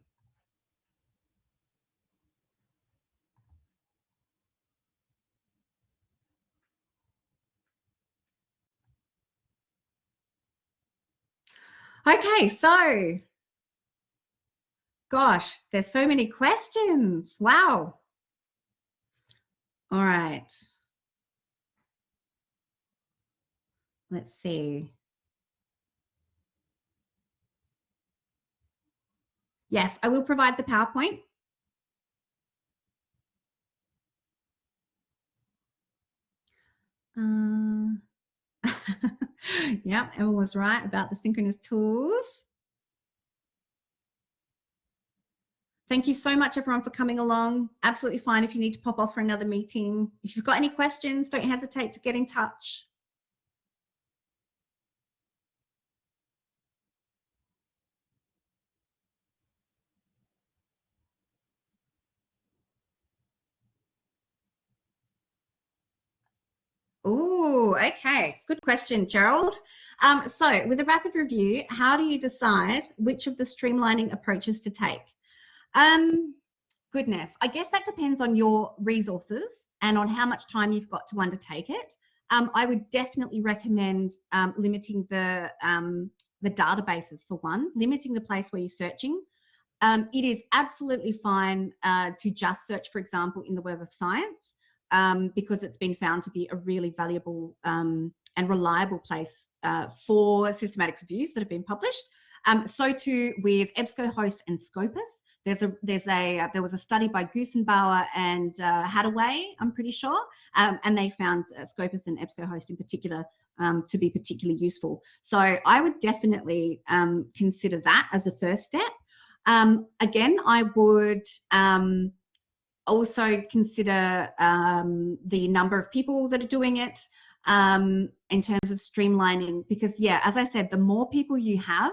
Okay, so Gosh, there's so many questions. Wow. All right. Let's see. Yes, I will provide the PowerPoint. Uh, yeah, Emma was right about the synchronous tools. Thank you so much, everyone, for coming along. Absolutely fine if you need to pop off for another meeting. If you've got any questions, don't hesitate to get in touch. Oh, okay. Good question, Gerald. Um, so with a rapid review, how do you decide which of the streamlining approaches to take? Um, goodness, I guess that depends on your resources and on how much time you've got to undertake it. Um, I would definitely recommend um, limiting the um, the databases for one, limiting the place where you're searching. Um, it is absolutely fine uh, to just search, for example, in the Web of Science, um, because it's been found to be a really valuable and reliable place uh, for systematic reviews that have been published. Um, so too with EBSCOhost and Scopus. There's a there's a uh, there was a study by Gusenbauer and uh, Haddaway, I'm pretty sure, um, and they found uh, Scopus and EBSCOhost in particular um, to be particularly useful. So I would definitely um, consider that as a first step. Um, again, I would um, also consider um, the number of people that are doing it in terms of streamlining, because yeah, as I said, the more people you have,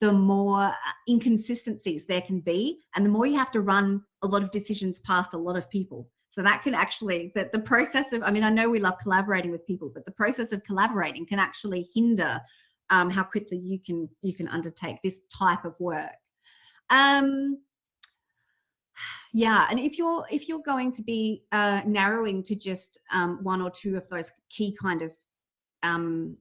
the more uh, inconsistencies there can be, and the more you have to run a lot of decisions past a lot of people. So that can actually, that the process of, I mean, I know we love collaborating with people, but the process of collaborating can actually hinder um, how quickly you can you can undertake this type of work. Um, yeah, and if you're if you're going to be uh, narrowing to just um, one or two of those key kind of um,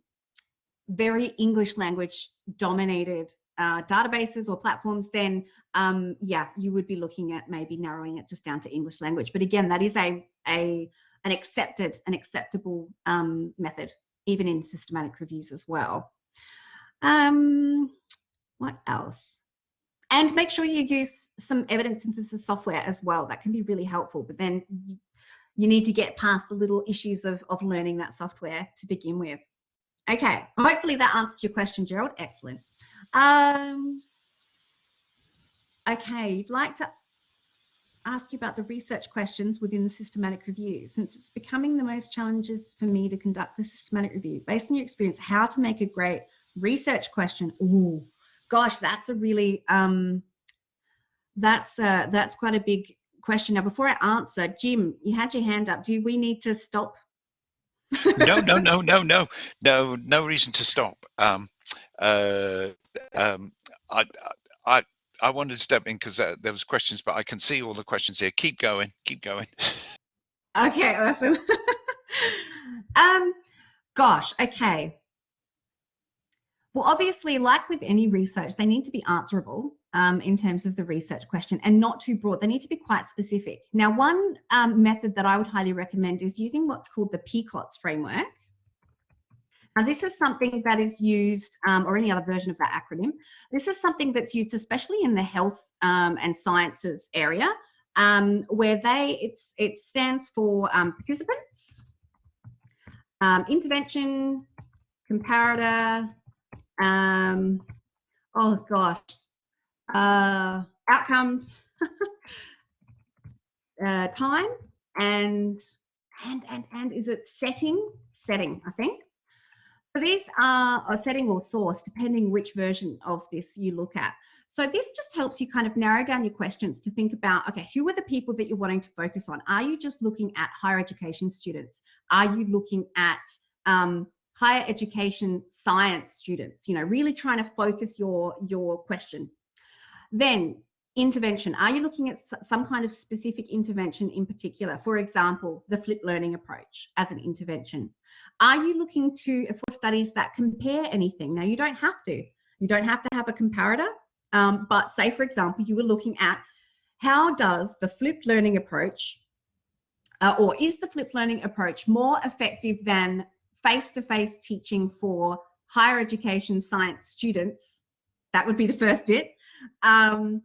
very English language dominated uh, databases or platforms, then um, yeah, you would be looking at maybe narrowing it just down to English language. But again, that is a, a an accepted, an acceptable um, method, even in systematic reviews as well. Um, what else? And make sure you use some evidence synthesis software as well. That can be really helpful. But then you need to get past the little issues of, of learning that software to begin with. Okay, hopefully that answered your question, Gerald. Excellent. Um, okay, you'd like to ask you about the research questions within the systematic review. Since it's becoming the most challenges for me to conduct the systematic review, based on your experience, how to make a great research question? Ooh, gosh, that's a really, um, that's, uh, that's quite a big question. Now, before I answer, Jim, you had your hand up. Do we need to stop? no, no, no, no, no, no, no reason to stop. Um, uh, um, I, I, I wanted to step in because uh, there was questions, but I can see all the questions here. Keep going, keep going. Okay, awesome. um, gosh, okay. Well, obviously, like with any research, they need to be answerable um, in terms of the research question and not too broad. They need to be quite specific. Now, one um, method that I would highly recommend is using what's called the PICOTS framework. This is something that is used, um, or any other version of that acronym. This is something that's used especially in the health um, and sciences area, um, where they it's it stands for um, participants, um, intervention, comparator, um, oh gosh, uh, outcomes, uh, time, and and and and is it setting? Setting, I think. So these are a setting or source, depending which version of this you look at. So this just helps you kind of narrow down your questions to think about, okay, who are the people that you're wanting to focus on? Are you just looking at higher education students? Are you looking at um, higher education science students? You know, really trying to focus your, your question. Then intervention. Are you looking at some kind of specific intervention in particular? For example, the flipped learning approach as an intervention. Are you looking to for studies that compare anything? Now, you don't have to. You don't have to have a comparator. Um, but say, for example, you were looking at how does the flipped learning approach, uh, or is the flipped learning approach more effective than face-to-face teaching for higher education science students? That would be the first bit. Um,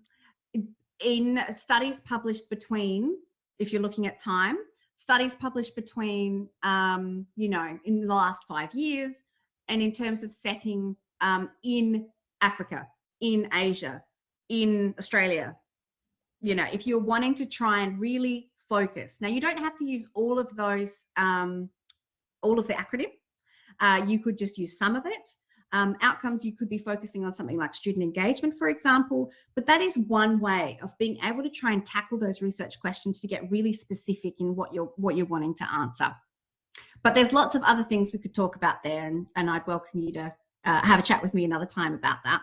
in studies published between, if you're looking at time, studies published between, um, you know, in the last five years, and in terms of setting um, in Africa, in Asia, in Australia. You know, if you're wanting to try and really focus, now you don't have to use all of those, um, all of the acronym. Uh, you could just use some of it. Um, outcomes, you could be focusing on something like student engagement, for example, but that is one way of being able to try and tackle those research questions to get really specific in what you're what you're wanting to answer. But there's lots of other things we could talk about there, and, and I'd welcome you to uh, have a chat with me another time about that.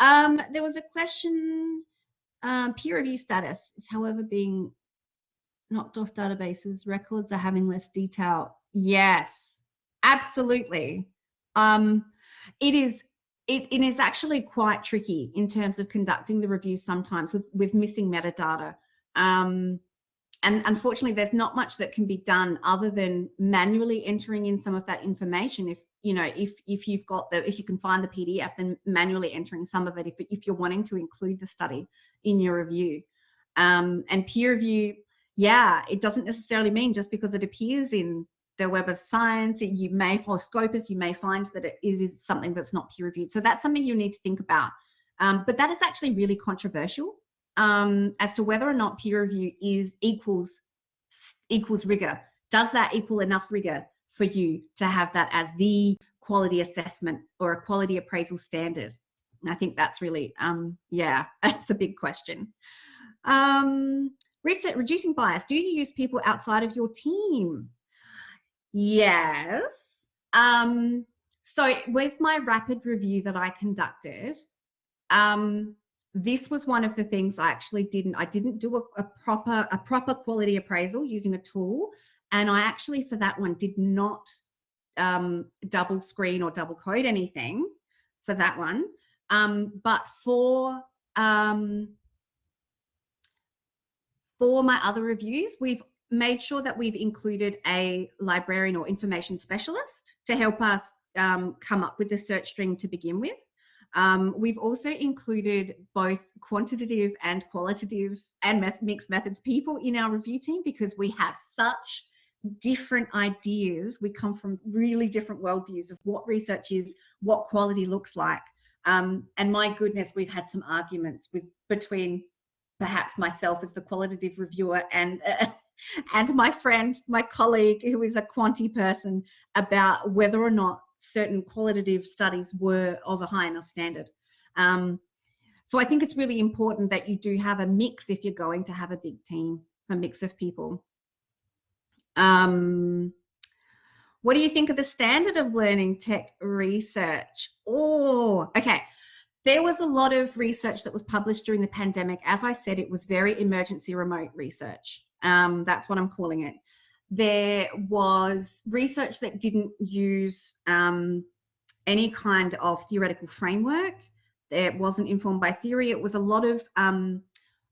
Um, there was a question, um, peer review status is however being knocked off databases, records are having less detail. Yes, absolutely. Um, it is it, it is actually quite tricky in terms of conducting the review sometimes with, with missing metadata. Um, and unfortunately, there's not much that can be done other than manually entering in some of that information. If you know, if if you've got the, if you can find the PDF, then manually entering some of it if if you're wanting to include the study in your review. Um, and peer review, yeah, it doesn't necessarily mean just because it appears in the Web of Science, you may, for Scopus, you may find that it is something that's not peer reviewed. So that's something you need to think about. Um, but that is actually really controversial um, as to whether or not peer review is equals equals rigor. Does that equal enough rigor for you to have that as the quality assessment or a quality appraisal standard? And I think that's really, um, yeah, that's a big question. Um, reducing bias. Do you use people outside of your team? Yes. Um, so with my rapid review that I conducted, um, this was one of the things I actually didn't. I didn't do a, a, proper a proper quality appraisal using a tool, and I actually for that one did not um, double screen or double code anything for that one. Um, but for um, for my other reviews, we've made sure that we've included a librarian or information specialist to help us um, come up with the search string to begin with. Um, we've also included both quantitative and qualitative and meth mixed methods people in our review team because we have such different ideas. We come from really different worldviews of what research is, what quality looks like. Um, and my goodness, we've had some arguments with between perhaps myself as the qualitative reviewer and uh, and my friend, my colleague who is a quanti person about whether or not certain qualitative studies were of a high enough standard. Um, so I think it's really important that you do have a mix if you're going to have a big team, a mix of people. Um, what do you think of the standard of learning tech research? Oh, okay. There was a lot of research that was published during the pandemic. As I said, it was very emergency remote research. Um, that's what I'm calling it there was research that didn't use um, any kind of theoretical framework. It wasn't informed by theory. It was a lot of um,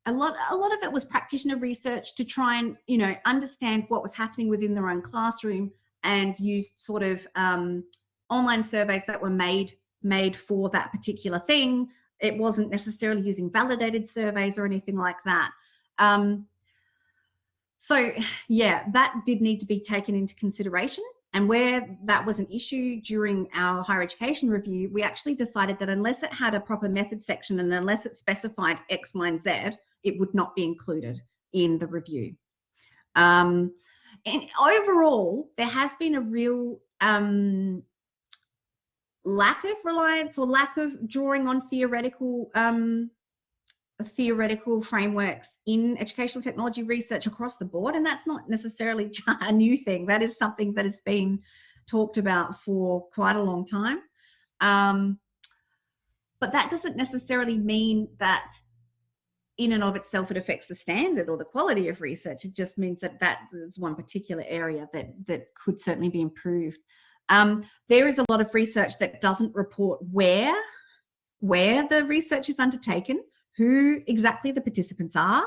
a lot a lot of it was practitioner research to try and you know understand what was happening within their own classroom and used sort of um, online surveys that were made made for that particular thing. It wasn't necessarily using validated surveys or anything like that. Um, so yeah, that did need to be taken into consideration. And where that was an issue during our higher education review, we actually decided that unless it had a proper method section and unless it specified X, Y, and Z, it would not be included in the review. Um, and overall, there has been a real um, lack of reliance or lack of drawing on theoretical um, theoretical frameworks in educational technology research across the board. And that's not necessarily a new thing. That is something that has been talked about for quite a long time. Um, but that doesn't necessarily mean that in and of itself it affects the standard or the quality of research. It just means that that is one particular area that, that could certainly be improved. Um, there is a lot of research that doesn't report where where the research is undertaken who exactly the participants are.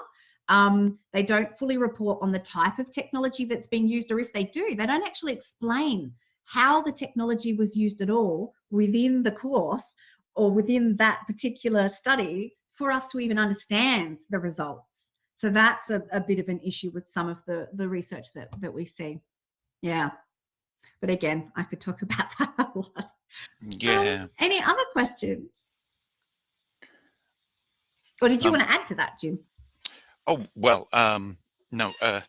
Um, they don't fully report on the type of technology that's being used, or if they do, they don't actually explain how the technology was used at all within the course or within that particular study for us to even understand the results. So that's a, a bit of an issue with some of the, the research that, that we see. Yeah. But again, I could talk about that a lot. Yeah. Um, any other questions? Or did you um, want to add to that, Jim? Oh well, um, no. Uh,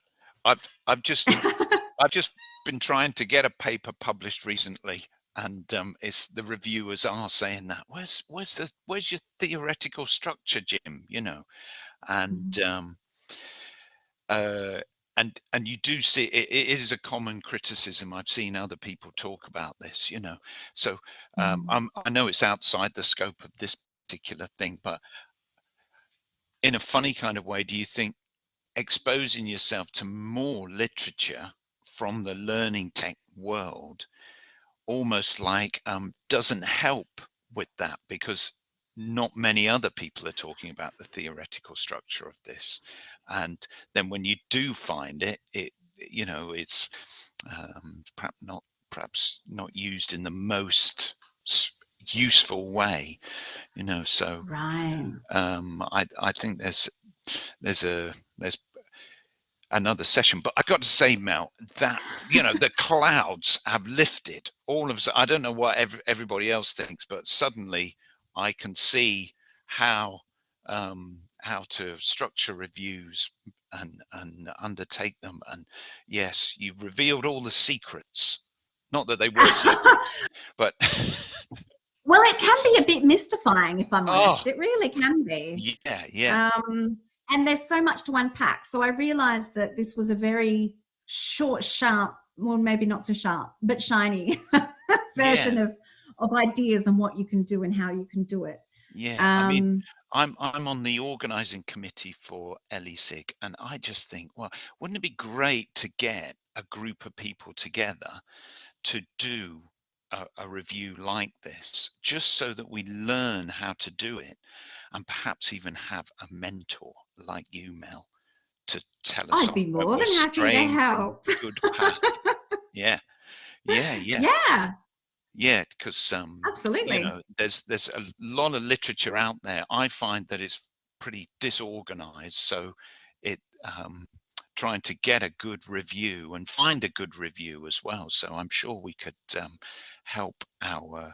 I've I've just I've just been trying to get a paper published recently, and um, it's the reviewers are saying that where's where's the where's your theoretical structure, Jim? You know, and mm-hmm. um, uh, and and you do see it, it is a common criticism i've seen other people talk about this you know so um, mm. i know it's outside the scope of this particular thing but in a funny kind of way, do you think exposing yourself to more literature from the learning tech world almost like um, doesn't help with that? Because not many other people are talking about the theoretical structure of this. And then when you do find it it you know it's um, perhaps not perhaps not used in the most useful way you know so right. um i i think there's there's a there's another session but i've got to say mel that you know the clouds have lifted all of i don't know what every, everybody else thinks but suddenly i can see how um how to structure reviews and and undertake them. And yes you've revealed all the secrets. Not that they were secrets but well it can be a bit mystifying if i'm honest. Oh, it really can be. Yeah yeah. Um and there's so much to unpack. So i realized that this was a very short sharp well maybe not so sharp but shiny version yeah. of of ideas and what you can do and how you can do it. Yeah um, i mean um, I'm I'm on the organizing committee for LESIG, and I just think, well, wouldn't it be great to get a group of people together to do a, a, review like this, just so that we learn how to do it, and perhaps even have a mentor like you, Mel, to tell us. I'd be more than happy to help. Good path. yeah, yeah, yeah. Yeah. Yeah, because um, absolutely, you know, there's there's a lot of literature out there. I find that it's pretty disorganized, so it um, trying to get a good review and find a good review as well. So I'm sure we could um, help our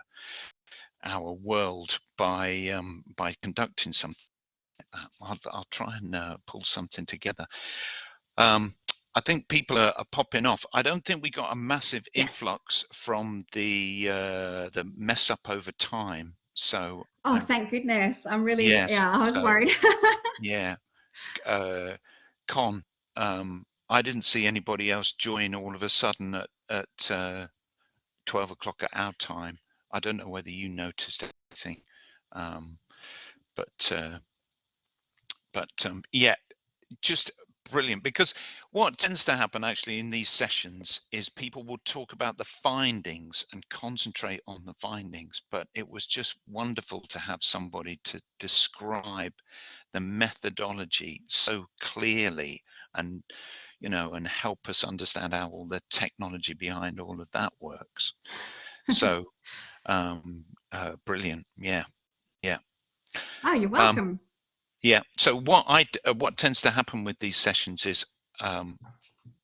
our world by um, by conducting something like. I'll, I'll try and uh, pull something together. Um, I think people are, are, popping off. I don't think we got a massive influx from the uh, the mess up over time. So oh, I'm, thank goodness! I'm really yes, yeah. I was so, worried. yeah, uh, Con. Um, I didn't see anybody else join all of a sudden at at uh, twelve o'clock at our time. I don't know whether you noticed anything, um, but uh, but um, yeah, just brilliant because what tends to happen actually in these sessions is people will talk about the findings and concentrate on the findings but it was just wonderful to have somebody to describe the methodology so clearly and you know and help us understand how all the technology behind all of that works so um uh, brilliant yeah yeah oh you're um, welcome um, yeah. So what I uh, what tends to happen with these sessions is, um,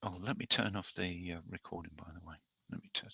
oh, let me turn off the uh, recording. By the way, let me turn.